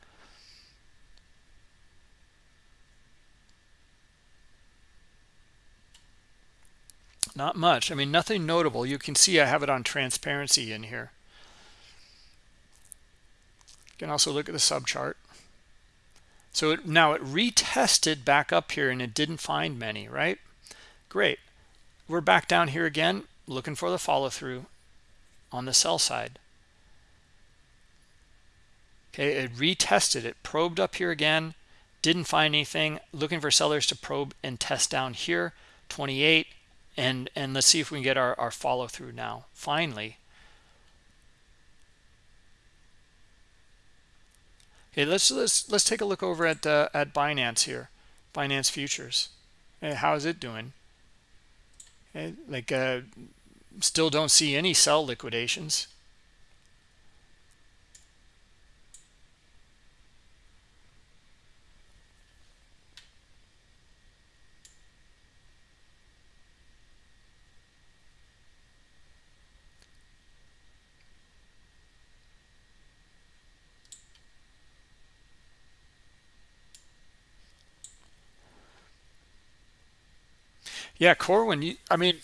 Not much. I mean, nothing notable. You can see I have it on transparency in here. You can also look at the subchart. So it, now it retested back up here and it didn't find many, right? Great. We're back down here again, looking for the follow through on the sell side. Okay, it retested it, probed up here again, didn't find anything, looking for sellers to probe and test down here, 28, and and let's see if we can get our, our follow through now, finally. Let's let's let's take a look over at uh, at Binance here, Binance futures. Okay, how is it doing? Okay, like uh, still don't see any sell liquidations. Yeah, Corwin, you, I mean,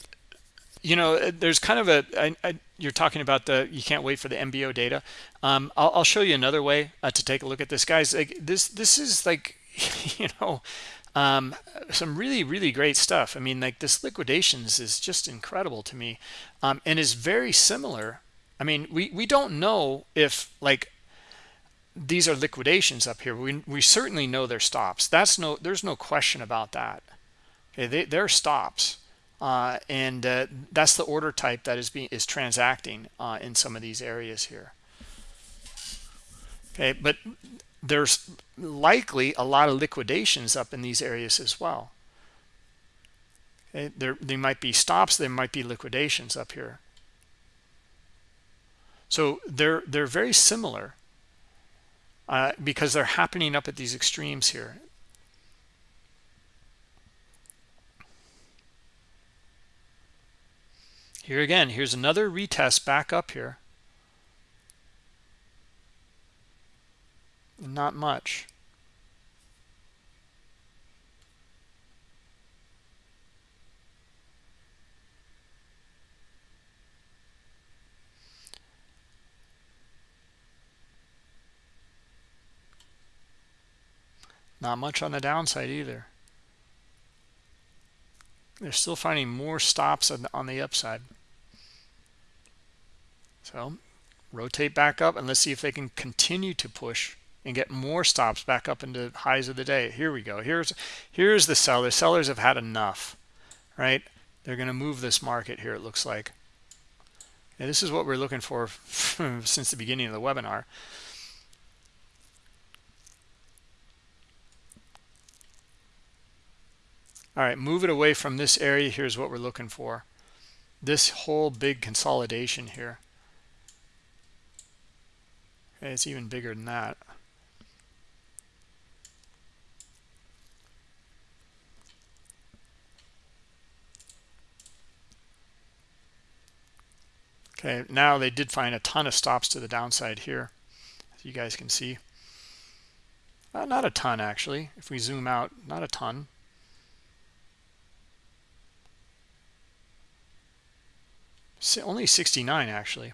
you know, there's kind of a. I, I, you're talking about the, you can't wait for the MBO data. Um, I'll, I'll show you another way uh, to take a look at this, guys. Like this, this is like, <laughs> you know, um, some really, really great stuff. I mean, like this liquidations is just incredible to me um, and is very similar. I mean, we, we don't know if like these are liquidations up here. We, we certainly know they're stops. That's no, there's no question about that. Okay, they, they're stops. Uh, and uh, that's the order type that is being is transacting uh, in some of these areas here. Okay, but there's likely a lot of liquidations up in these areas as well. Okay, there they might be stops, there might be liquidations up here. So they're they're very similar uh, because they're happening up at these extremes here. Here again, here's another retest back up here. Not much. Not much on the downside either. They're still finding more stops on, the upside. So rotate back up and let's see if they can continue to push and get more stops back up into highs of the day. Here we go. Here's here's the seller. Sellers have had enough, right? They're going to move this market here, it looks like. And this is what we're looking for <laughs> since the beginning of the webinar. All right, move it away from this area. Here's what we're looking for. This whole big consolidation here. Okay, it's even bigger than that. okay now they did find a ton of stops to the downside here as you guys can see. Uh, not a ton actually. If we zoom out not a ton. Only 69 actually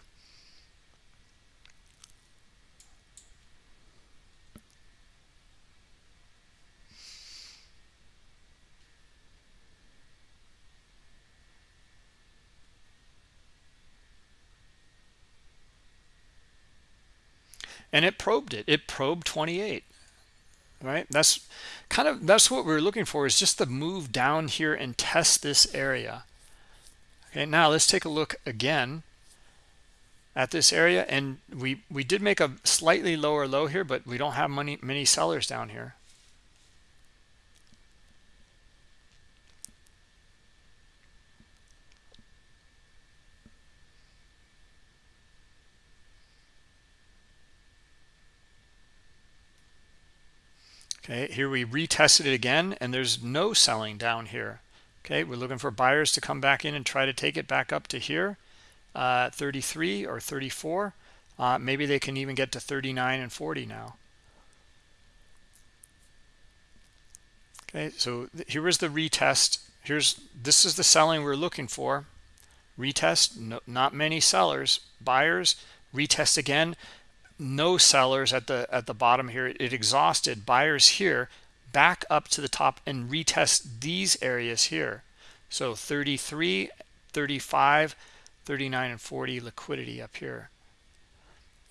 and it probed it. It probed 28 right? That's kind of that's what we're looking for is just to move down here and test this area. Okay now let's take a look again at this area. And we we did make a slightly lower low here but we don't have many many sellers down here okay here we retested it again and there's no selling down here. Okay we're looking for buyers to come back in and try to take it back up to here uh, 33 or 34 uh, maybe they can even get to 39 and 40 now. Okay so here was the retest. Here's this is the selling we're looking for. Retest no, not many sellers. Buyers retest again no sellers at the at the bottom here. It exhausted buyers here back up to the top and retest these areas here. So 33 35 39 and 40 liquidity up here.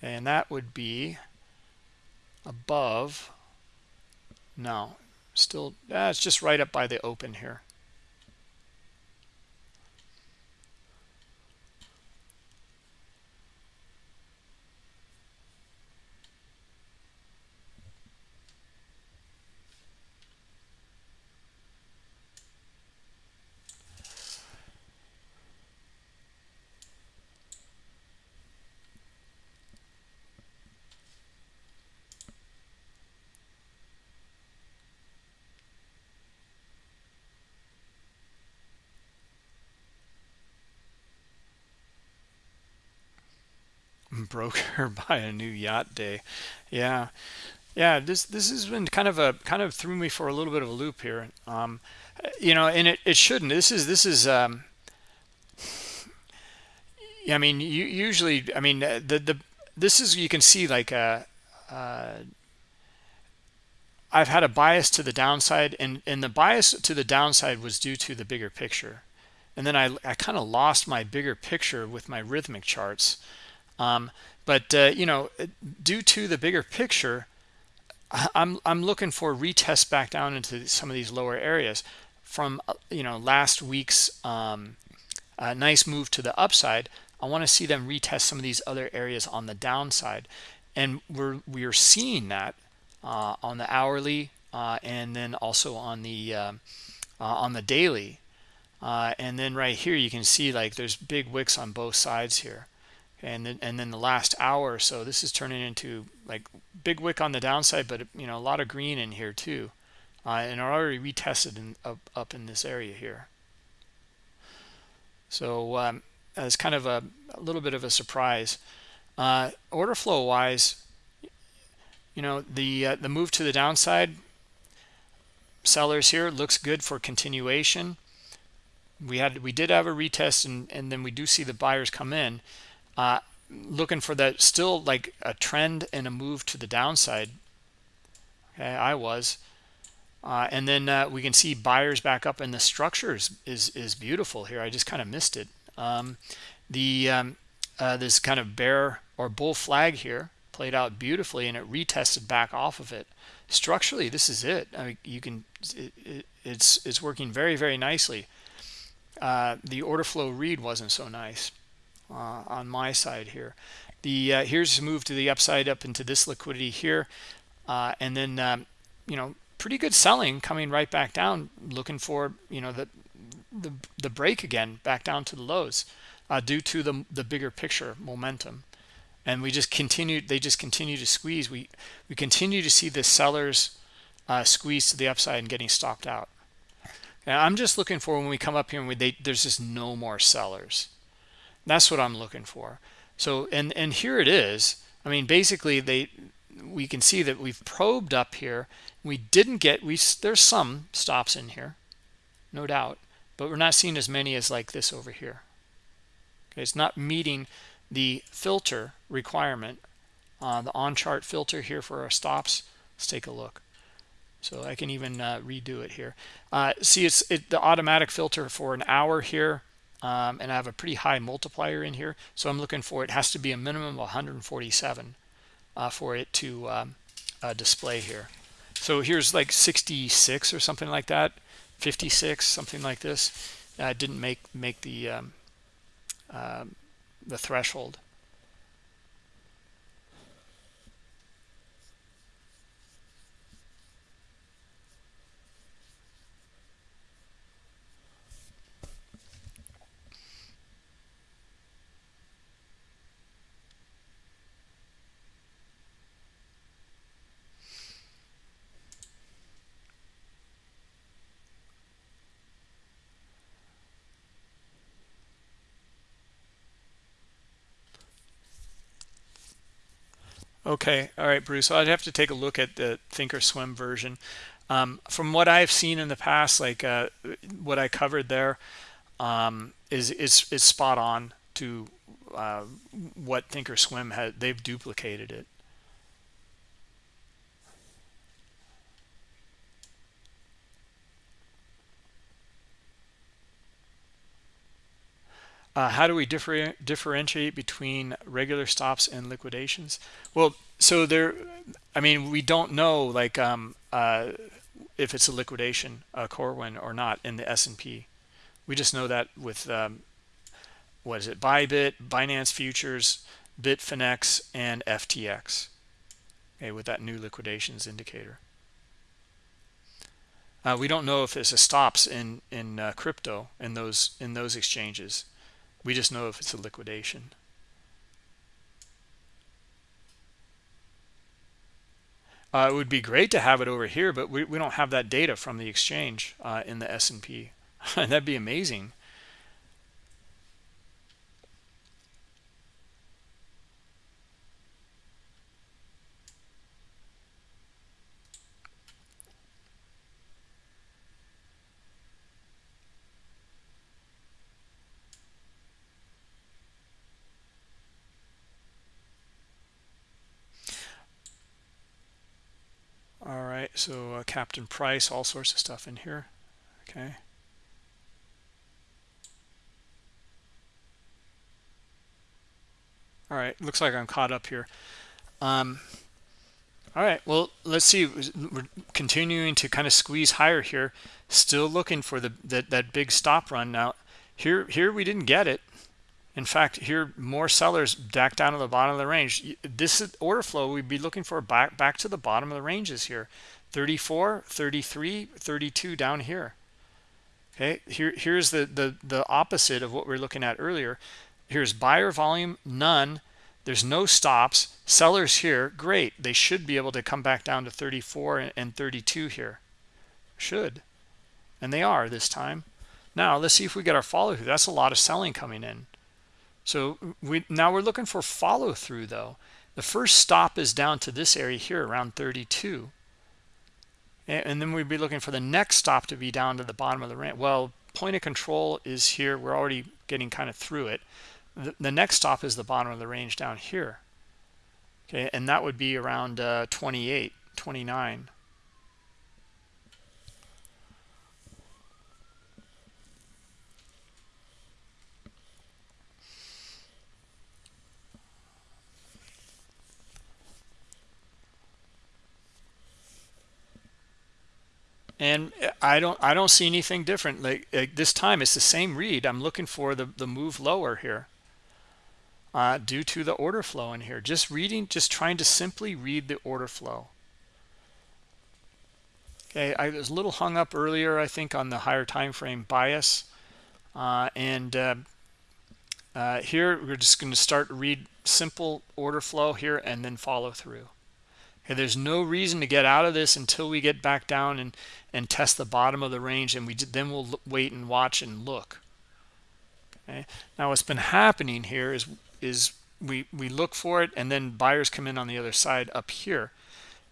And that would be above. No still that's just right up by the open here broker <laughs> buy a new yacht day. Yeah. Yeah this this has been kind of a kind of threw me for a little bit of a loop here. Um you know and it, it shouldn't. This is this is um i mean you usually i mean the the this is you can see like a uh, uh I've had a bias to the downside and and the bias to the downside was due to the bigger picture. And then I, I kind of lost my bigger picture with my Rithmic charts um, but uh, you know, due to the bigger picture, I'm I'm looking for retest back down into some of these lower areas from uh, you know last week's um, uh, nice move to the upside. I want to see them retest some of these other areas on the downside, and we're we're seeing that uh, on the hourly uh, and then also on the uh, on the daily. and then right here you can see like there's big wicks on both sides here and then and then the last hour or so this is turning into like big wick on the downside but you know a lot of green in here too uh, and are already retested in, up, up in this area here. So um, kind of a, a, little bit of a surprise uh, order flow wise you know the uh, the move to the downside sellers here looks good for continuation. We had we did have a retest and and then we do see the buyers come in uh, looking for that still like a trend and a move to the downside okay i was. Uh, and then uh, we can see buyers back up and the structures is is beautiful here. I just kind of missed it. Um, the um, uh, this kind of bear or bull flag here played out beautifully and it retested back off of it. Structurally this is it. I mean, you can it, it, it's it's working very very nicely. Uh, the order flow read wasn't so nice uh, on my side here. The uh, here's move to the upside up into this liquidity here, uh, and then um, you know pretty good selling coming right back down, looking for you know the the the break again back down to the lows uh, due to the the bigger picture momentum, and we just continue. They just continue to squeeze. We we continue to see the sellers uh, squeeze to the upside and getting stopped out. And I'm just looking for when we come up here and we, they, there's just no more sellers That's what I'm looking for. So, and, and here it is. I mean, basically they, we can see that we've probed up here. We didn't get, we, there's some stops in here, no doubt, but we're not seeing as many as like this over here. Okay, it's not meeting the filter requirement, uh, the on-chart filter here for our stops. Let's take a look. So I can even uh, redo it here. Uh, see, it's it, the automatic filter for an hour here, um, and I have a pretty high multiplier in here. So I'm looking for it has to be a minimum of 147 uh, for it to um, uh, display here. So here's like 66 or something like that, 56, something like this. Uh, didn't make make the um, um the threshold. Okay, all right, Bruce. I'd have to take a look at the Thinkorswim version. Um, from what I've seen in the past, like uh, what I covered there, um, is is is spot on to uh, what Thinkorswim had. They've duplicated it. Uh, how do we differ, differentiate between regular stops and liquidations? Well, so there, I mean, we don't know like um, uh, if it's a liquidation, a Corwin or not in the S&P. We just know that with, um, what is it, Bybit, Binance Futures, Bitfinex, and FTX, okay, with that new liquidations indicator. Uh, we don't know if there's a stops in in uh, crypto in those in those exchanges we just know if it's a liquidation. Uh, it would be great to have it over here, but we, we don't have that data from the exchange uh, in the S&P. <laughs> That'd be amazing. So uh, captain price all sorts of stuff in here. Okay. All right looks like i'm caught up here. Um, all right well let's see. We're continuing to kind of squeeze higher here. Still looking for the that, that big stop run. Now here here we didn't get it. In fact here more sellers back down to the bottom of the range. This order flow we'd be looking for back back to the bottom of the ranges here 34 33 32 down here. Okay here here's the the the opposite of what we are looking at earlier. Here's buyer volume none. There's no stops. Sellers here great. They should be able to come back down to 34 and 32 here. Should. And they are this time. Now let's see if we get our follow through that's a lot of selling coming in. So we now we're looking for follow through though. The first stop is down to this area here around 32 and then we'd be looking for the next stop to be down to the bottom of the range well point of control is here. We're already getting kind of through it. The, the next stop is the bottom of the range down here. Okay and that would be around uh, 28 29 and I don't I don't see anything different. Like, like, this time it's the same read. I'm looking for the the move lower here uh, due to the order flow in here. Just reading just trying to simply read the order flow. Okay I was a little hung up earlier I think on the higher time frame bias uh, and uh, uh here we're just going to start read simple order flow here and then follow through Okay, there's no reason to get out of this until we get back down and, and test the bottom of the range and we then we'll wait and watch and look. okay? Now what's been happening here is is we we look for it and then buyers come in on the other side up here.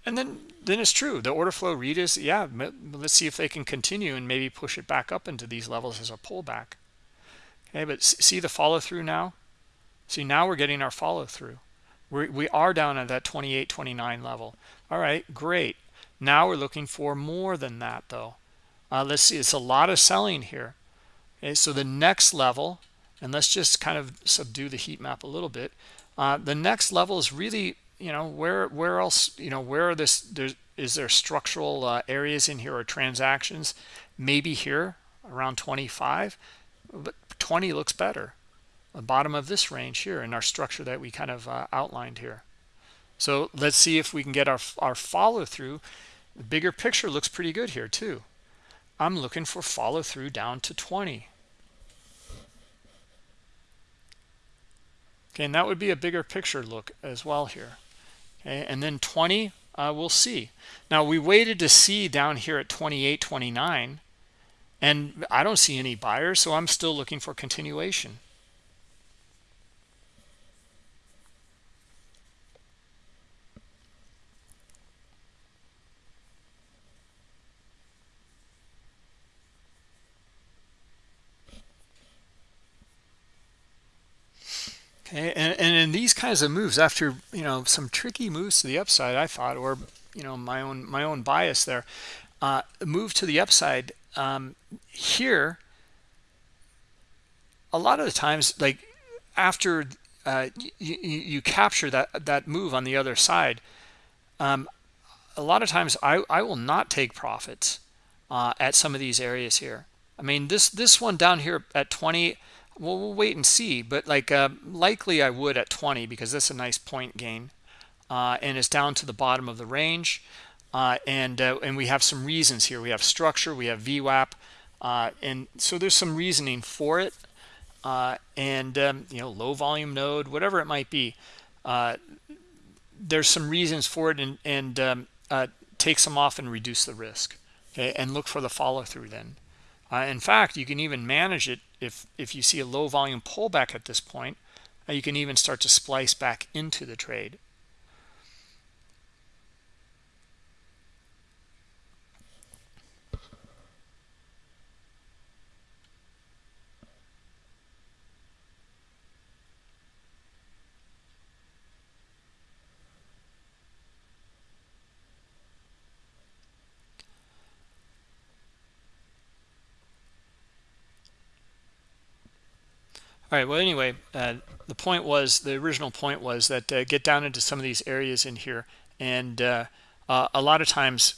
And then then it's true. The order flow read is yeah let's see if they can continue and maybe push it back up into these levels as a pullback. Okay? But see the follow through now? See now we're getting our follow through we we are down at that 28 29 level. All right great. Now we're looking for more than that though. Uh, let's see it's a lot of selling here. Okay so the next level and let's just kind of subdue the heat map a little bit. Uh, the next level is really you know where where else you know where are this there's is there structural uh, areas in here or transactions? Maybe here around 25 but 20 looks better the bottom of this range here in our structure that we kind of uh, outlined here. So let's see if we can get our our follow through the bigger picture looks pretty good here too. I'm looking for follow through down to 20 okay and that would be a bigger picture look as well here. Okay and then 20 uh, we'll see. Now we waited to see down here at 28 29 and i don't see any buyers so i'm still looking for continuation Okay, and, and in these kinds of moves, after you know some tricky moves to the upside, I thought, or you know my own my own bias there, uh, move to the upside um, here. A lot of the times, like after uh, you, you capture that that move on the other side, um, a lot of times I I will not take profits uh, at some of these areas here. I mean this this one down here at 20 well we'll wait and see but like uh, likely i would at 20 because that's a nice point gain uh, and it's down to the bottom of the range uh, and uh, and we have some reasons here. We have structure we have VWAP uh, and so there's some reasoning for it uh, and um, you know low volume node whatever it might be there's some reasons for it and and um, take some off and reduce the risk okay and look for the follow through then in fact you can even manage it if if you see a low volume pullback at this point uh, you can even start to splice back into the trade all right well anyway uh, the point was the original point was that uh, get down into some of these areas in here and uh, uh a lot of times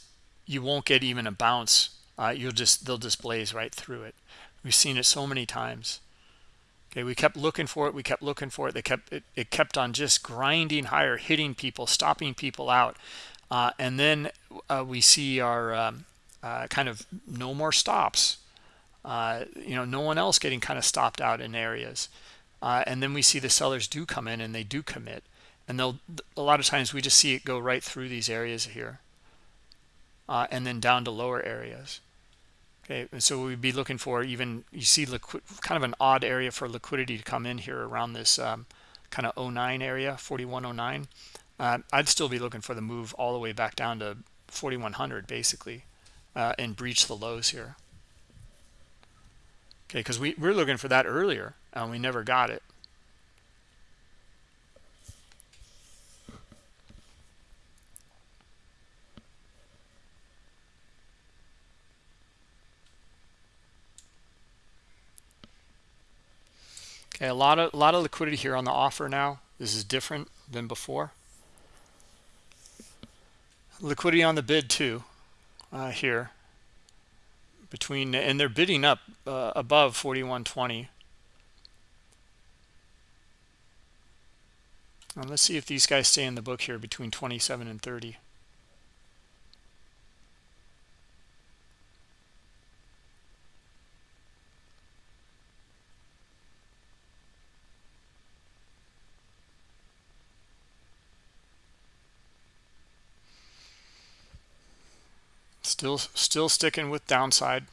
you won't get even a bounce. Uh, you'll just they'll just blaze right through it. We've seen it so many times. Okay we kept looking for it we kept looking for it. They kept it, it kept on just grinding higher hitting people stopping people out. Uh, and then we see our um, kind of no more stops uh, you know no one else getting kind of stopped out in areas. Uh, and then we see the sellers do come in and they do commit. And they'll a lot of times we just see it go right through these areas here uh, and then down to lower areas. Okay and so we'd be looking for even you see liquid kind of an odd area for liquidity to come in here around this um, kind of 09 area 4109 uh, I'd still be looking for the move all the way back down to 4100 basically uh, and breach the lows here okay because we, we were looking for that earlier and we never got it. Okay a lot of a lot of liquidity here on the offer now. This is different than before. Liquidity on the bid too uh, here between and they're bidding up uh, above 4120 and let's see if these guys stay in the book here between 27 and 30 Still, still sticking with downside.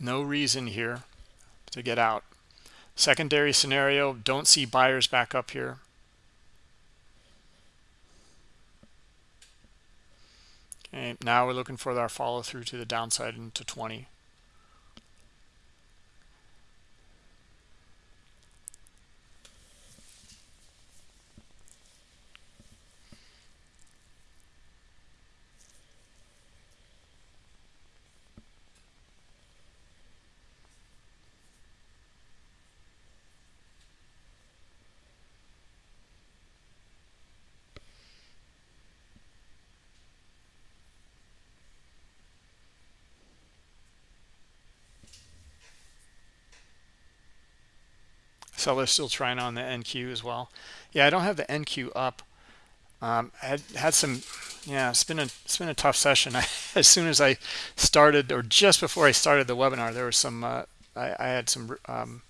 No reason here to get out. Secondary scenario, don't see buyers back up here. Okay, now we're looking for our follow through to the downside into 20. Seller's still trying on the NQ as well. Yeah, I don't have the NQ up. Um, I had had some, yeah, it's been a it's been a tough session. <laughs> I, as soon as I started, or just before I started the webinar, there was some uh, I, I, had some um,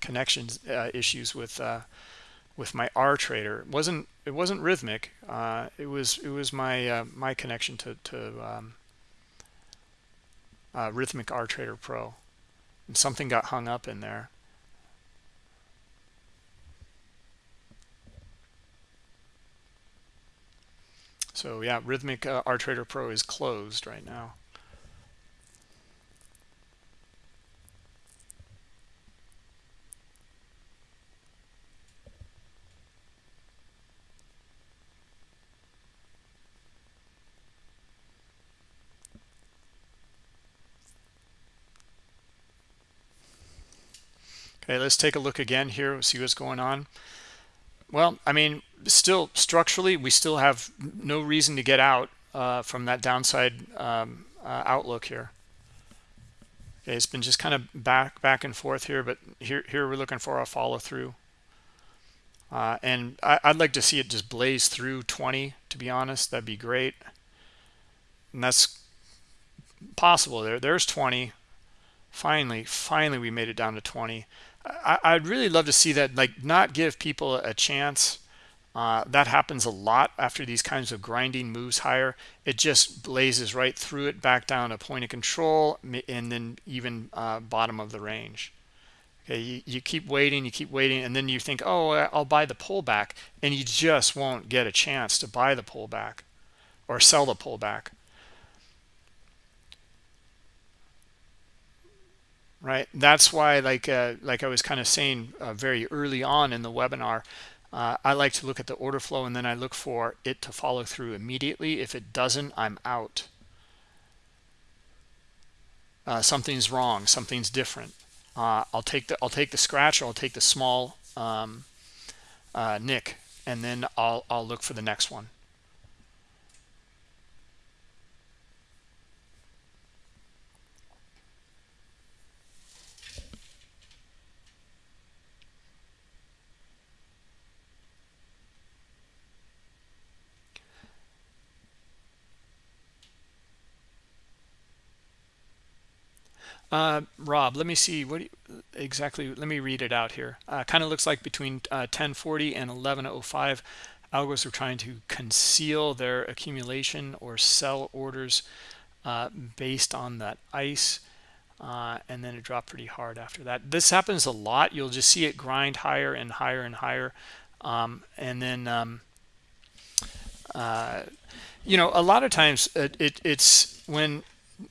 connections uh, issues with uh, with my R trader. It wasn't it wasn't Rithmic. Uh, it was it was my uh, my connection to to um, uh, Rithmic R Trader Pro, and something got hung up in there. So yeah, Rithmic uh, RTrader Pro is closed right now. Okay, let's take a look again here, see what's going on. Well, I mean, still structurally, we still have no reason to get out uh, from that downside um, uh, outlook here. Okay, it's been just kind of back back and forth here, but here here we're looking for a follow through. Uh, and I, would like to see it just blaze through 20, to be honest. That'd be great. And that's possible there. There's 20. Finally, finally, we made it down to 20. I, would really love to see that, like, not give people a chance. Uh, that happens a lot after these kinds of grinding moves higher. It just blazes right through it, back down to point of control, and then even uh, bottom of the range. Okay, you, you keep waiting, you keep waiting, and then you think, oh, I'll buy the pullback, and you just won't get a chance to buy the pullback or sell the pullback. Right? That's why like uh, like i was kind of saying uh, very early on in the webinar uh, i like to look at the order flow and then i look for it to follow through immediately. If it doesn't i'm out. Uh, something's wrong something's different. Uh, i'll take the i'll take the scratch or i'll take the small um, uh, nick and then i'll i'll look for the next one Uh, Rob, let me see what you, exactly. Let me read it out here. Uh, kind of looks like between uh, 1040 and 1105, algos are trying to conceal their accumulation or sell orders uh, based on that ice. Uh, and then it dropped pretty hard after that. This happens a lot. You'll just see it grind higher and higher and higher. Um, and then, um, uh, you know, a lot of times it, it, it's when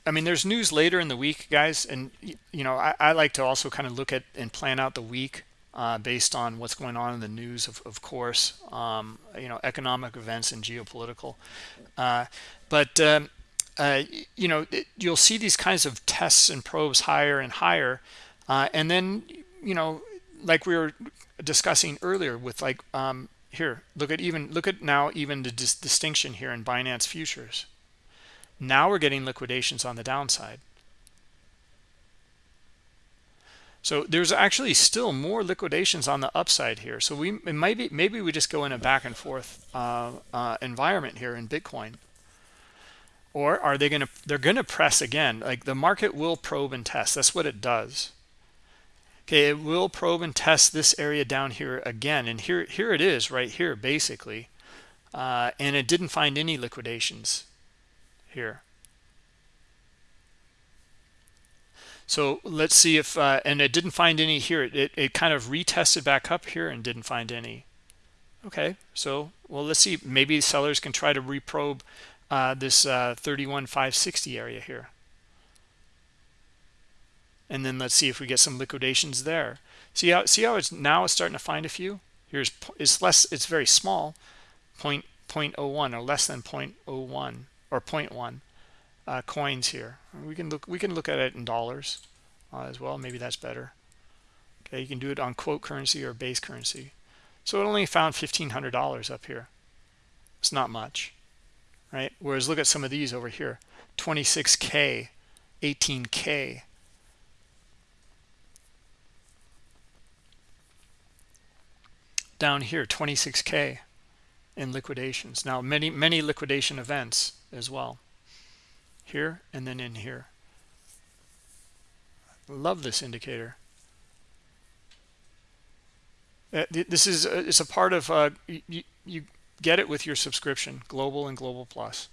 I mean, there's news later in the week, guys, and you know, I, I like to also kind of look at and plan out the week uh, based on what's going on in the news, of, of course, um, you know, economic events and geopolitical. Uh, but um, uh, you know, it, you'll see these kinds of tests and probes higher and higher, uh, and then you know, like we were discussing earlier with like um, here, look at even look at now even the dis distinction here in Binance futures now we're getting liquidations on the downside. So there's actually still more liquidations on the upside here. So we it might be maybe we just go in a back and forth uh, uh, environment here in Bitcoin. Or are they going to they're going to press again. Like the market will probe and test. That's what it does. Okay, it will probe and test this area down here again. And here here it is right here basically. Uh, and it didn't find any liquidations here. So let's see if, uh, and it didn't find any here. It, it kind of retested back up here and didn't find any. Okay, so, well, let's see. Maybe sellers can try to reprobe uh, this uh, 31,560 area here. And then let's see if we get some liquidations there. See how, see how it's now it's starting to find a few? Here's, it's less, it's very small, point, 0.01 or less than 0.01 or 0.1 uh, coins here. We can look we can look at it in dollars uh, as well. Maybe that's better. Okay, you can do it on quote currency or base currency. So it only found $1,500 up here. It's not much, right? Whereas look at some of these over here, 26K, 18K. Down here, 26K in liquidations. Now, many, many liquidation events as well. Here and then in here. Love this indicator. Uh, this is uh, it's a part of uh, you, you get it with your subscription global and global plus.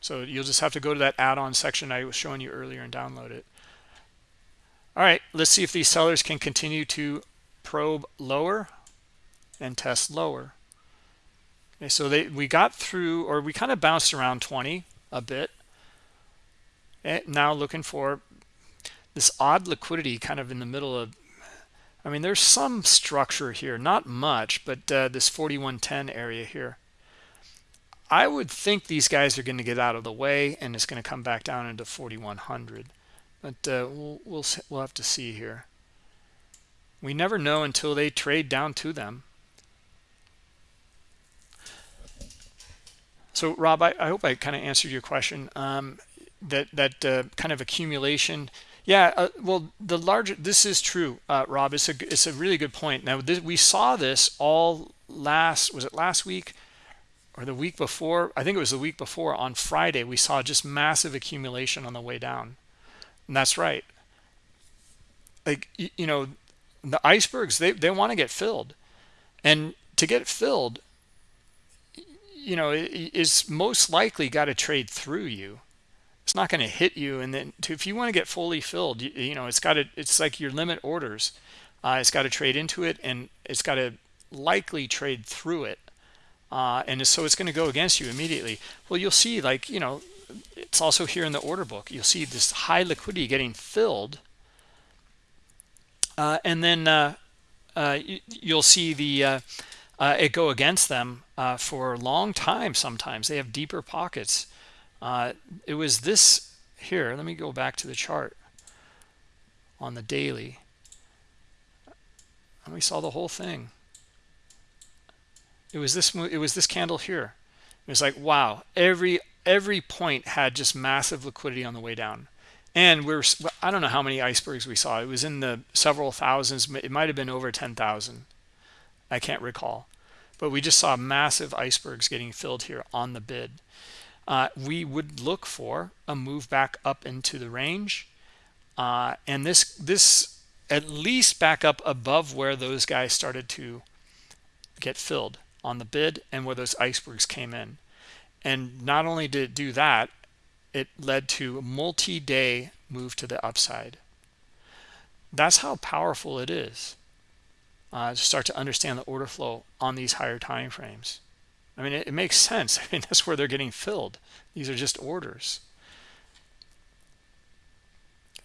So you'll just have to go to that add-on section I was showing you earlier and download it. All right let's see if these sellers can continue to probe lower and test lower Okay, so they we got through, or we kind of bounced around 20 a bit. And now looking for this odd liquidity kind of in the middle of, I mean, there's some structure here, not much, but uh, this 4110 area here. I would think these guys are going to get out of the way and it's going to come back down into 4100. But uh, we'll, we'll, we'll have to see here. We never know until they trade down to them. So Rob, I, I hope I kind of answered your question. Um, that that uh, kind of accumulation. Yeah, uh, well, the larger this is true, uh, Rob. It's a it's a really good point. Now this, we saw this all last was it last week or the week before? I think it was the week before. On Friday, we saw just massive accumulation on the way down, and that's right. Like you know, the icebergs they they want to get filled, and to get filled, you know is most likely got to trade through you. It's not going to hit you and then to, if you want to get fully filled you, you know it's got to it's like your limit orders. Uh, it's got to trade into it and it's got to likely trade through it. Uh, and so it's going to go against you immediately. Well you'll see like you know it's also here in the order book. You'll see this high liquidity getting filled uh, and then uh, uh, you, will see the uh, it go against them uh, for a long time sometimes. They have deeper pockets. Uh, it was this here. Let me go back to the chart on the daily. And we saw the whole thing. It was this it was this candle here. It was like wow every every point had just massive liquidity on the way down. And we're i don't know how many icebergs we saw. It was in the several thousands. It might have been over 10,000 I can't recall. But we just saw massive icebergs getting filled here on the bid. Uh, we would look for a move back up into the range. Uh, and this, this at least back up above where those guys started to get filled on the bid and where those icebergs came in. And not only did it do that, it led to a multi-day move to the upside. That's how powerful it is uh, start to understand the order flow on these higher time frames. I mean, it, it makes sense. <laughs> I mean, that's where they're getting filled. These are just orders.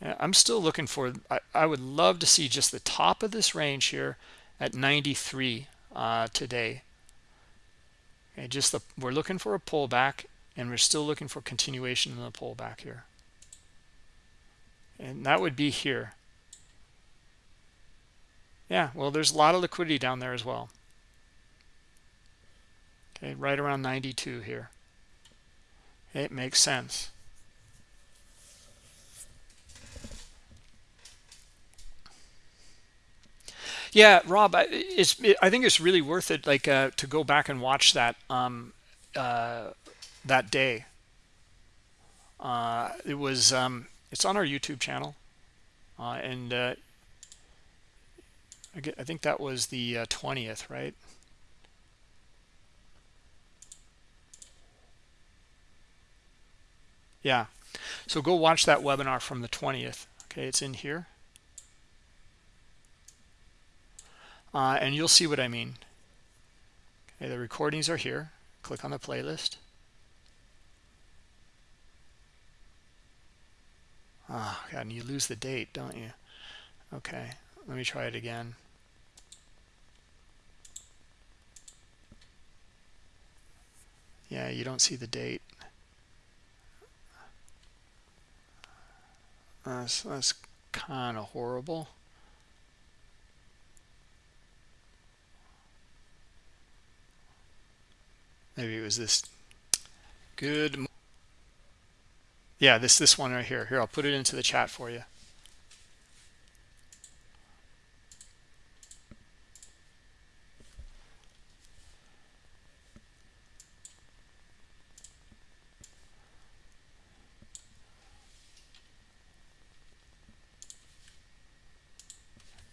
I'm still looking for, I, I, would love to see just the top of this range here at 93 uh, today. Okay, just the, we're looking for a pullback and we're still looking for continuation in the pullback here. And that would be here. Yeah, well, there's a lot of liquidity down there as well. Okay, right around 92 here. It makes sense. Yeah, Rob, it's it, I think it's really worth it like uh, to go back and watch that um, uh, that day. Uh, it was um, it's on our YouTube channel, uh, and uh, I, get, I think that was the uh, 20th, right? Yeah. So go watch that webinar from the 20th. Okay, it's in here. Uh, and you'll see what I mean. Okay, the recordings are here. Click on the playlist. Oh, God, and you lose the date, don't you? Okay, let me try it again. Yeah, you don't see the date. That's, that's kind of horrible. Maybe it was this good. Yeah, this this one right here. Here, I'll put it into the chat for you.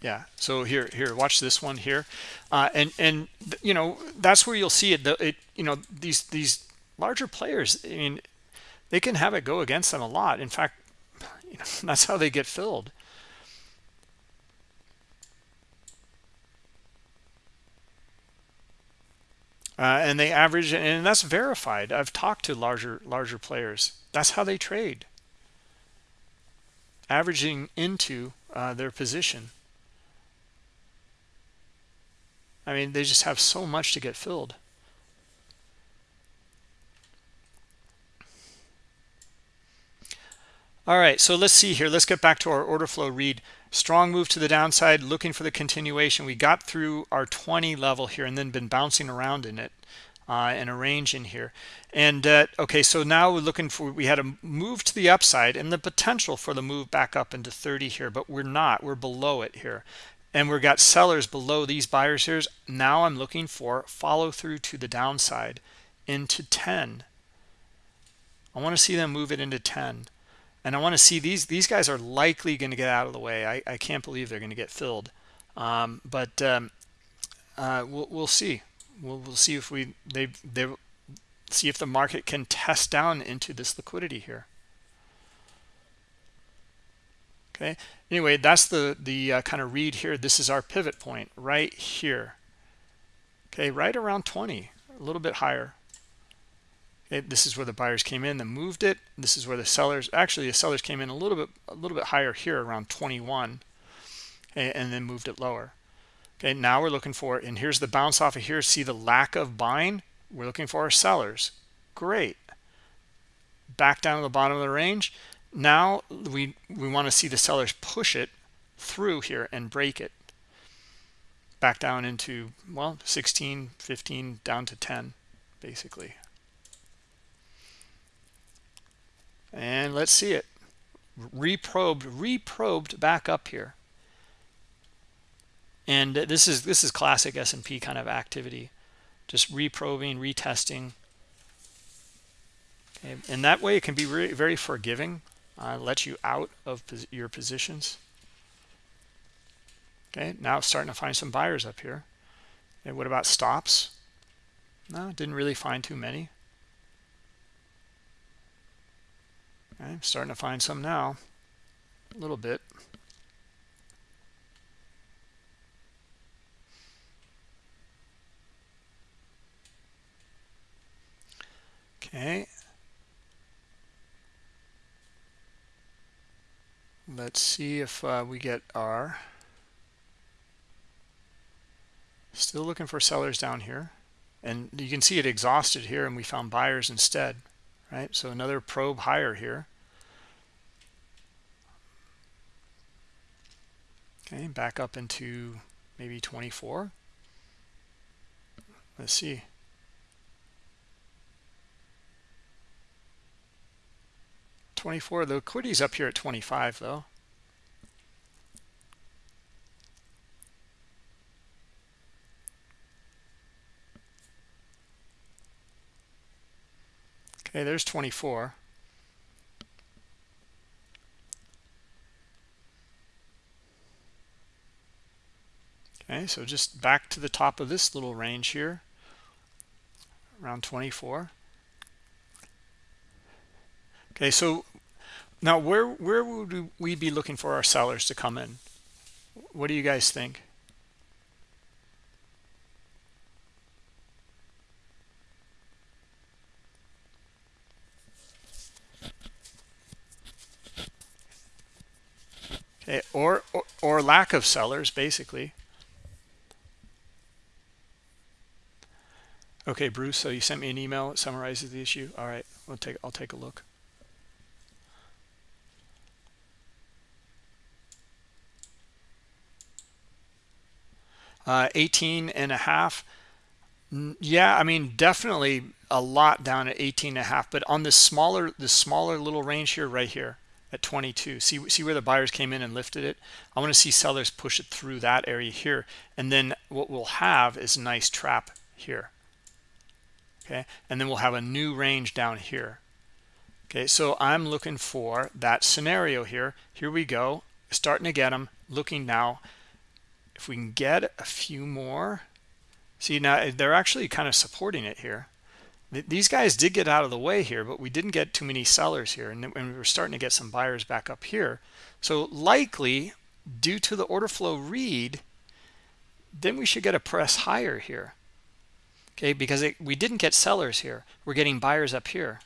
Yeah so here here watch this one here. Uh, and and you know that's where you'll see it, the, it you know these these larger players i mean they can have it go against them a lot. In fact <laughs> you know, <laughs> that's how they get filled. Uh, and they average and that's verified. I've talked to larger larger players. That's how they trade. Averaging into uh, their position I mean, they just have so much to get filled. All right, so let's see here. Let's get back to our order flow read. Strong move to the downside, looking for the continuation. We got through our 20 level here and then been bouncing around in it uh, in a range in here. And uh, okay, so now we're looking for, we had a move to the upside and the potential for the move back up into 30 here, but we're not, we're below it here and we've got sellers below these buyers here now i'm looking for follow through to the downside into 10 i want to see them move it into 10 and i want to see these these guys are likely going to get out of the way. I, I can't believe they're going to get filled. Um, but um, uh, we'll, we'll see. We'll, we'll see if we they they see if the market can test down into this liquidity here okay? Anyway that's the the uh, kind of read here. This is our pivot point right here. Okay right around 20 a little bit higher. Okay this is where the buyers came in and moved it. This is where the sellers actually the sellers came in a little bit a little bit higher here around 21 okay, and then moved it lower. Okay now we're looking for and here's the bounce off of here. See the lack of buying? We're looking for our sellers. Great. Back down to the bottom of the range now we we want to see the sellers push it through here and break it back down into well 16 15 down to 10 basically. And let's see it. Reprobed reprobed back up here. And this is this is classic S&P kind of activity. Just reprobing retesting. Okay. and that way it can be very, very forgiving uh, let you out of your positions. Okay now starting to find some buyers up here. And what about stops? No didn't really find too many. Okay, I'm starting to find some now a little bit. Okay let's see if uh, we get R. Still looking for sellers down here. And you can see it exhausted here and we found buyers instead, right? So another probe higher here. Okay, back up into maybe 24. Let's see. Twenty-four. The liquidity's up here at twenty-five, though. Okay, there's 24. Okay, so just back to the top of this little range here, around 24. okay so now where where would we be looking for our sellers to come in? What do you guys think? Okay or, or or lack of sellers basically. Okay bruce so you sent me an email that summarizes the issue? All right we'll take i'll take a look uh 18 and a half. Yeah i mean definitely a lot down at 18 and a half but on this smaller the smaller little range here right here at 22 see see where the buyers came in and lifted it? I want to see sellers push it through that area here and then what we'll have is a nice trap here. Okay and then we'll have a new range down here. Okay so i'm looking for that scenario here. Here we go starting to get them looking now if we can get a few more. See now eh, they're actually kind of supporting it here. These guys did get out of the way here but we didn't get too many sellers here and, we were starting to get some buyers back up here. So likely due to the order flow read then we should get a press higher here. Okay because it, we didn't get sellers here. We're getting buyers up here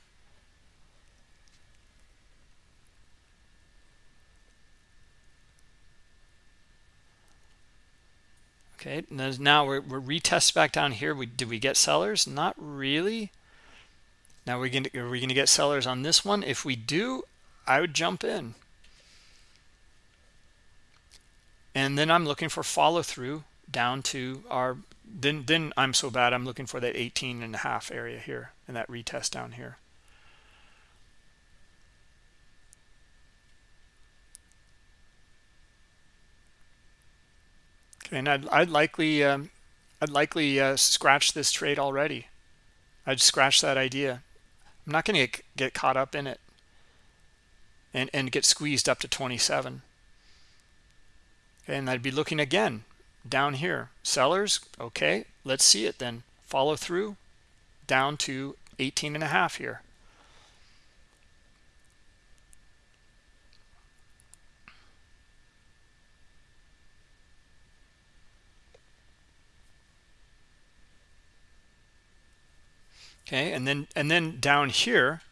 okay now we're, we're retest back down here. We did we get sellers? Not really. Now we're going to are we going to get sellers on this one? If we do i would jump in. And then i'm looking for follow through down to our then then i'm so bad i'm looking for that 18 and a half area here and that retest down here and I'd, I'd likely um, I'd likely uh, scratch this trade already. I'd scratch that idea. I'm not going to get, caught up in it and, and get squeezed up to 27. Okay, and I'd be looking again down here. Sellers, okay, let's see it then. Follow through down to 18 and a half here. Okay? And then and then down here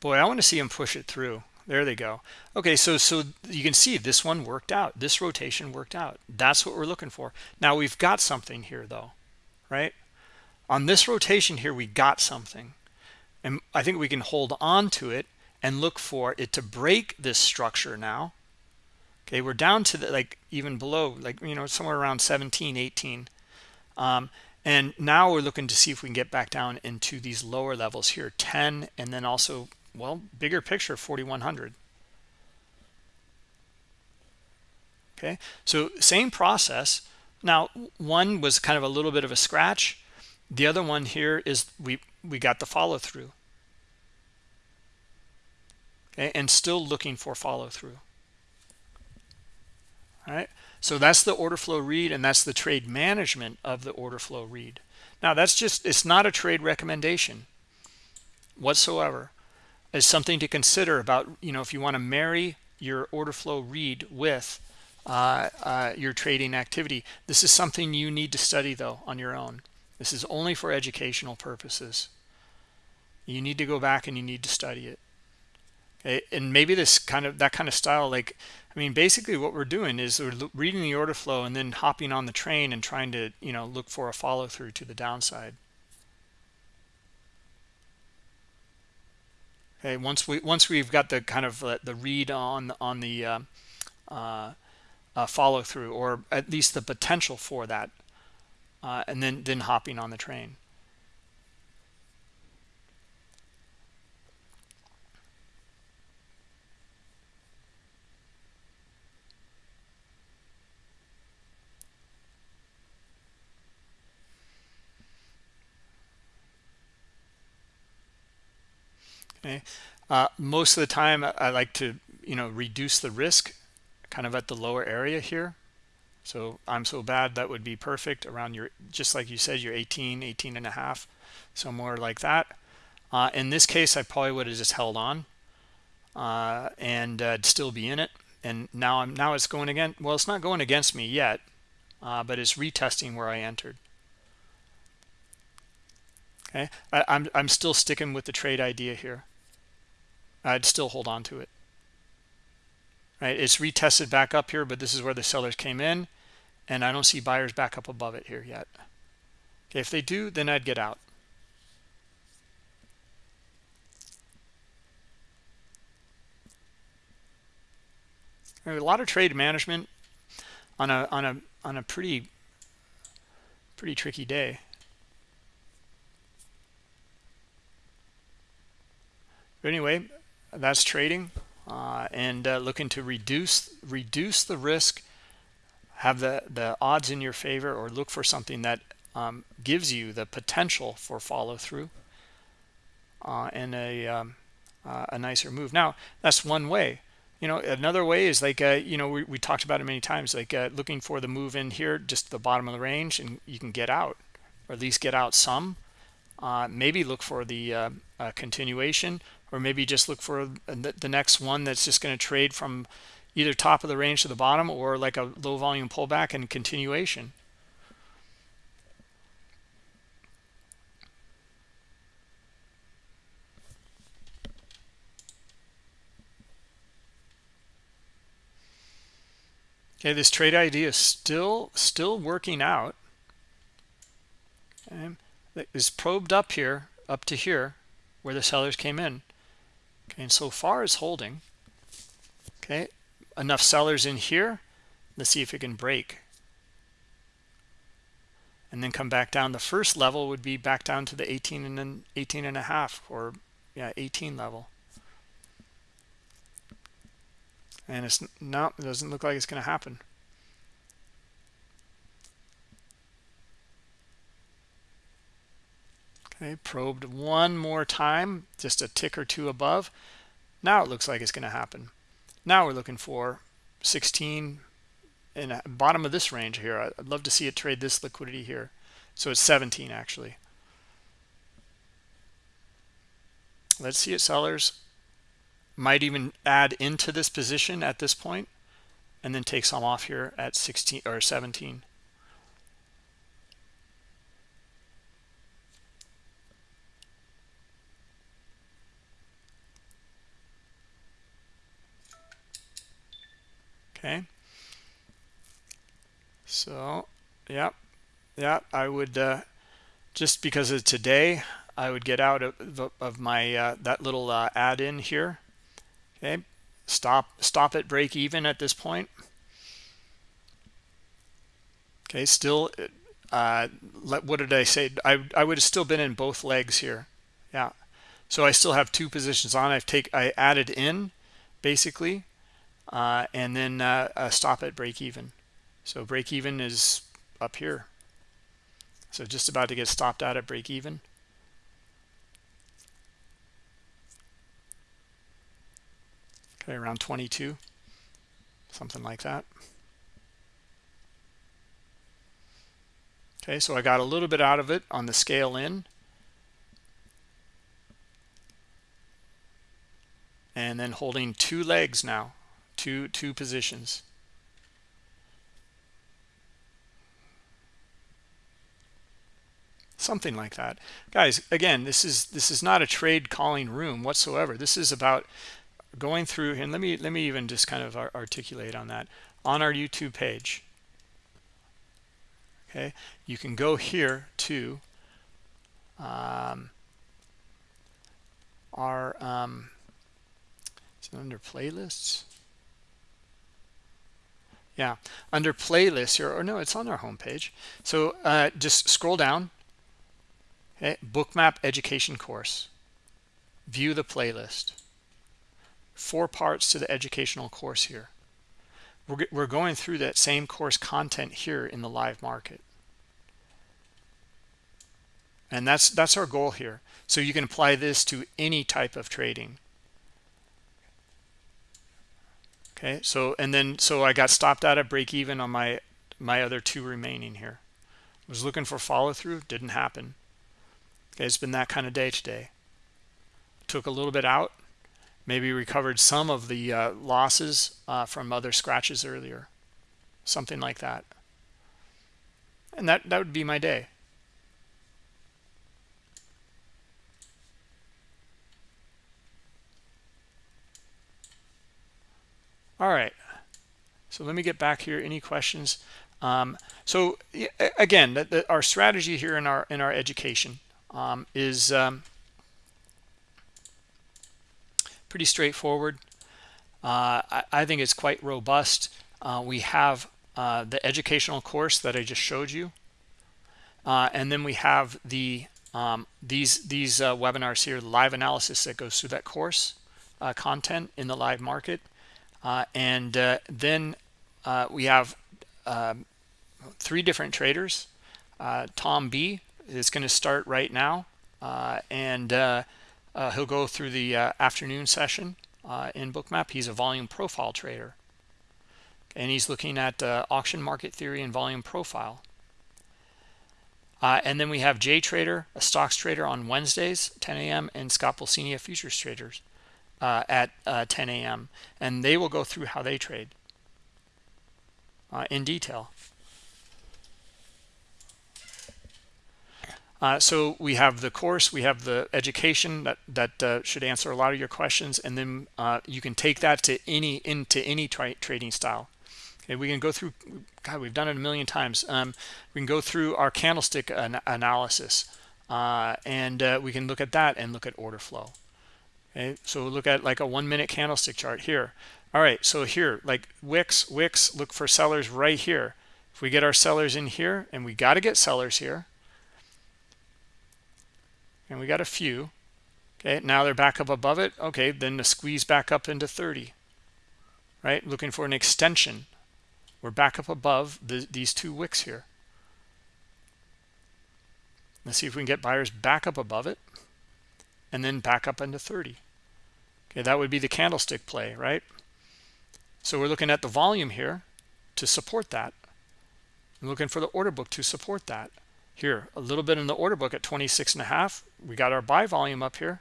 boy i want to see him push it through. There they go. Okay so so you can see this one worked out. This rotation worked out. That's what we're looking for. Now we've got something here though right? On this rotation here we got something. And i think we can hold on to it and look for it to break this structure now. Okay we're down to the like even below like you know somewhere around 17 18 um, and now we're looking to see if we can get back down into these lower levels here, 10, and then also, well, bigger picture, 4,100. Okay, so same process. Now, one was kind of a little bit of a scratch. The other one here is we, we got the follow through. Okay, and still looking for follow through. All right. So that's the order flow read and that's the trade management of the order flow read. Now that's just, it's not a trade recommendation whatsoever. It's something to consider about, you know, if you want to marry your order flow read with uh, uh, your trading activity. This is something you need to study though on your own. This is only for educational purposes. You need to go back and you need to study it. And maybe this kind of, that kind of style, like I mean, basically what we're doing is we're reading the order flow and then hopping on the train and trying to, you know, look for a follow through to the downside. Okay, once we once we've got the kind of uh, the read on on the uh, uh, uh, follow through, or at least the potential for that, uh, and then then hopping on the train. Okay uh, most of the time I like to you know reduce the risk kind of at the lower area here. So I'm so bad that would be perfect around your just like you said your 18 18 and a half somewhere like that. Uh, in this case I probably would have just held on uh, and uh, still be in it. And now I'm now it's going again well it's not going against me yet uh, but it's retesting where I entered okay? I, I'm, I'm still sticking with the trade idea here. I'd still hold on to it. Right? It's retested back up here but this is where the sellers came in and I don't see buyers back up above it here yet. Okay if they do then I'd get out. A lot of trade management on a on a on a pretty pretty tricky day but anyway that's trading uh, and uh, looking to reduce reduce the risk have the the odds in your favor or look for something that um, gives you the potential for follow-through uh, and a um, uh, a nicer move. Now that's one way. You know another way is like uh, you know we, we talked about it many times like uh, looking for the move in here just the bottom of the range and you can get out or at least get out some uh, maybe look for the uh, uh, continuation or maybe just look for the, the next one that's just going to trade from either top of the range to the bottom or like a low volume pullback and continuation Okay, this trade idea is still still working out. Okay, is probed up here, up to here, where the sellers came in. Okay, and so far is holding. Okay, enough sellers in here. Let's see if it can break. And then come back down. The first level would be back down to the 18 and then 18 and a half or yeah, 18 level. and it's not it doesn't look like it's going to happen okay probed one more time just a tick or two above. Now it looks like it's going to happen. Now we're looking for 16 in bottom of this range here. I'd love to see it trade this liquidity here. So it's 17 actually. Let's see it sellers might even add into this position at this point and then take some off here at 16 or 17 okay. So yeah yeah i would uh just because of today i would get out of, of my uh, that little uh, add in here. Okay. Stop stop at break even at this point. Okay still uh what did i say? I i would have still been in both legs here. Yeah. So i still have two positions on. I've take i added in basically uh and then uh, uh stop at break even. So break even is up here. So just about to get stopped out at break even. Okay around 22 something like that. Okay so i got a little bit out of it on the scale in. And then holding two legs now two two positions. Something like that. Guys again this is this is not a trade calling room whatsoever. This is about going through and let me let me even just kind of articulate on that. On our youtube page okay you can go here to um, our um, is it under playlists yeah. Under playlists here or no it's on our homepage. so uh, just scroll down. Okay bookmap education course. View the playlist. Four parts to the educational course here. We're, we're going through that same course content here in the live market. And that's that's our goal here. So you can apply this to any type of trading okay so and then so i got stopped out at break even on my my other two remaining here. Was looking for follow-through didn't happen. Okay it's been that kind of day today. Took a little bit out maybe recovered some of the uh, losses uh, from other scratches earlier. Something like that. And that that would be my day all right so let me get back here any questions um, so again the, the, our strategy here in our in our education um, is um, pretty straightforward. Uh, I, I, think it's quite robust. Uh, we have uh, the educational course that I just showed you. Uh, and then we have the um, these these uh, webinars here, live analysis that goes through that course uh, content in the live market. And then we have um, three different traders. Tom B is going to start right now. and uh, he'll go through the uh, afternoon session uh, in bookmap he's a volume profile trader and he's looking at uh, auction market theory and volume profile uh, and then we have Jay Trader, a stocks trader on Wednesdays, 10 a.m., and Scott Pulcini, a futures traders uh, at 10 a.m. And they will go through how they trade in detail. Uh, so we have the course, we have the education that that uh, should answer a lot of your questions, and then uh, you can take that to any into any tra trading style. Okay, we can go through. God, we've done it a million times. Um, we can go through our candlestick an analysis, uh, and uh, we can look at that and look at order flow. Okay, so look at like a one-minute candlestick chart here. All right, so here, like wicks, wicks, look for sellers right here. If we get our sellers in here, and we got to get sellers here and we got a few okay now they're back up above it okay then the squeeze back up into 30 right looking for an extension we're back up above the, these two wicks here let's see if we can get buyers back up above it and then back up into 30 okay that would be the candlestick play right? So we're looking at the volume here to support that. I'm looking for the order book to support that. Here a little bit in the order book at 26 and a half. We got our buy volume up here.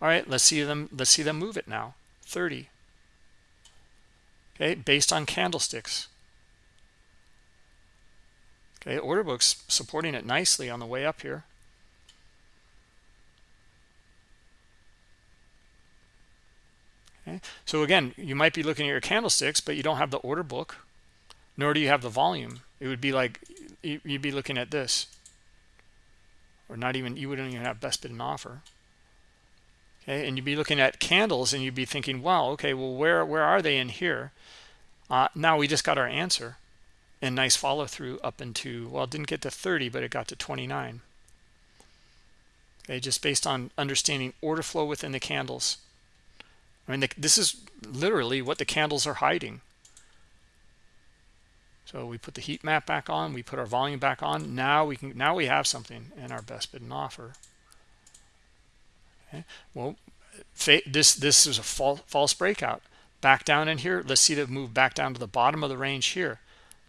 All right let's see them let's see them move it now. 30 okay based on candlesticks. Okay order books supporting it nicely on the way up here okay. So again you might be looking at your candlesticks but you don't have the order book nor do you have the volume. It would be like you'd be looking at this. Or not even you wouldn't even have best bid and offer. Okay and you'd be looking at candles and you'd be thinking wow okay well where where are they in here? Uh, now we just got our answer. And nice follow through up into well didn't get to 30 but it got to 29 okay just based on understanding order flow within the candles i mean this is literally what the candles are hiding so we put the heat map back on, we put our volume back on. Now we can now we have something in our best bid and offer. Okay. Well, this this is a false, false breakout. Back down in here. Let's see it move back down to the bottom of the range here.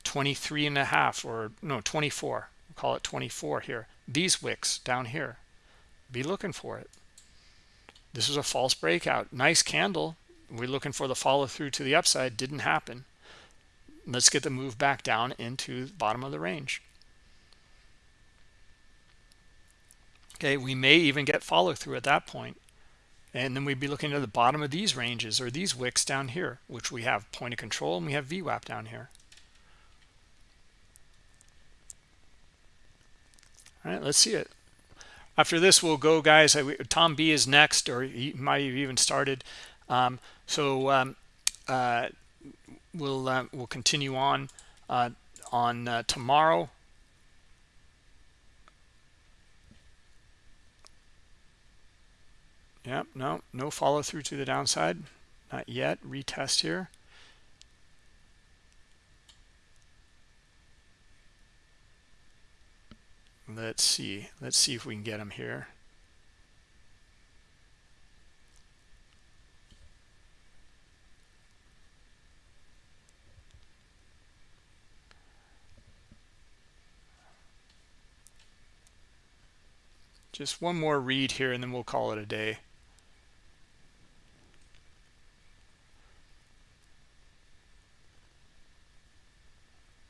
23 and a half or no 24. We'll call it 24 here. These wicks down here. Be looking for it. This is a false breakout. Nice candle. We're looking for the follow through to the upside. Didn't happen let's get the move back down into the bottom of the range okay we may even get follow through at that point and then we'd be looking at the bottom of these ranges or these wicks down here which we have point of control and we have VWAP down here all right let's see it after this we'll go guys Tom B is next or he might have even started um, so um, uh, we'll uh, we'll continue on uh, on uh, tomorrow. Yep, no, no follow through to the downside, not yet. Retest here. let's see. Let's see if we can get them here. Just one more read here and then we'll call it a day.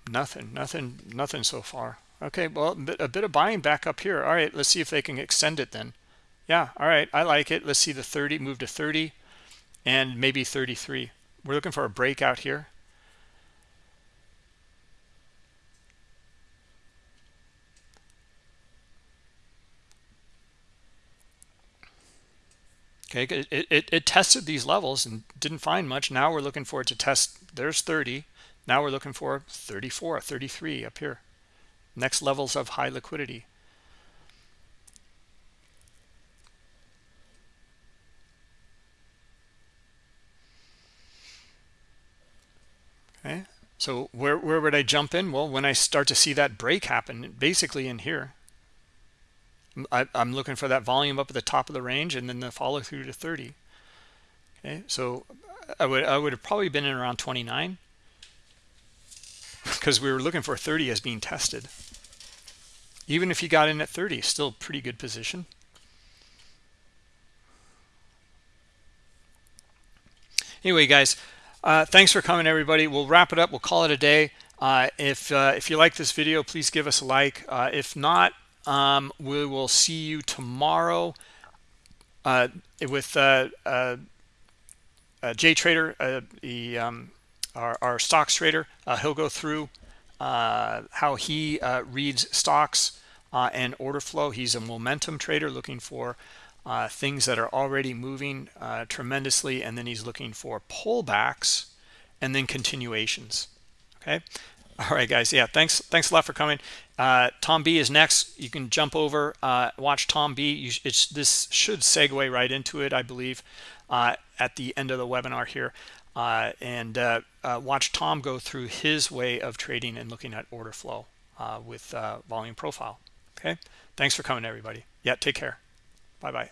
Nothing nothing nothing so far okay well a bit of buying back up here. All right let's see if they can extend it then. Yeah all right i like it. Let's see the 30 move to 30 and maybe 33 we're looking for a breakout here. Okay it, it, it tested these levels and didn't find much. Now we're looking for it to test. There's 30 now we're looking for 34 33 up here next levels of high liquidity. Okay so where, where would i jump in? Well when i start to see that break happen basically in here I, am looking for that volume up at the top of the range and then the follow through to 30 okay so i would i would have probably been in around 29 because we were looking for 30 as being tested even if you got in at 30 still pretty good position. Anyway guys uh, thanks for coming everybody. We'll wrap it up. We'll call it a day. Uh, if uh, if you like this video please give us a like. Uh, if not um, we will see you tomorrow uh, with uh, Jay Trader, the um, our, our, stocks trader. He'll go through how he reads stocks and order flow. He's a momentum trader looking for things that are already moving tremendously, and then he's looking for pullbacks and then continuations. Okay. All right, guys. Yeah, thanks. Thanks a lot for coming. Uh, Tom B is next. You can jump over, uh, watch Tom B. You, this should segue right into it, I believe, uh, at the end of the webinar here. Uh, and uh, uh, watch Tom go through his way of trading and looking at order flow with volume profile. Okay. Thanks for coming, everybody. Yeah, take care. Bye-bye.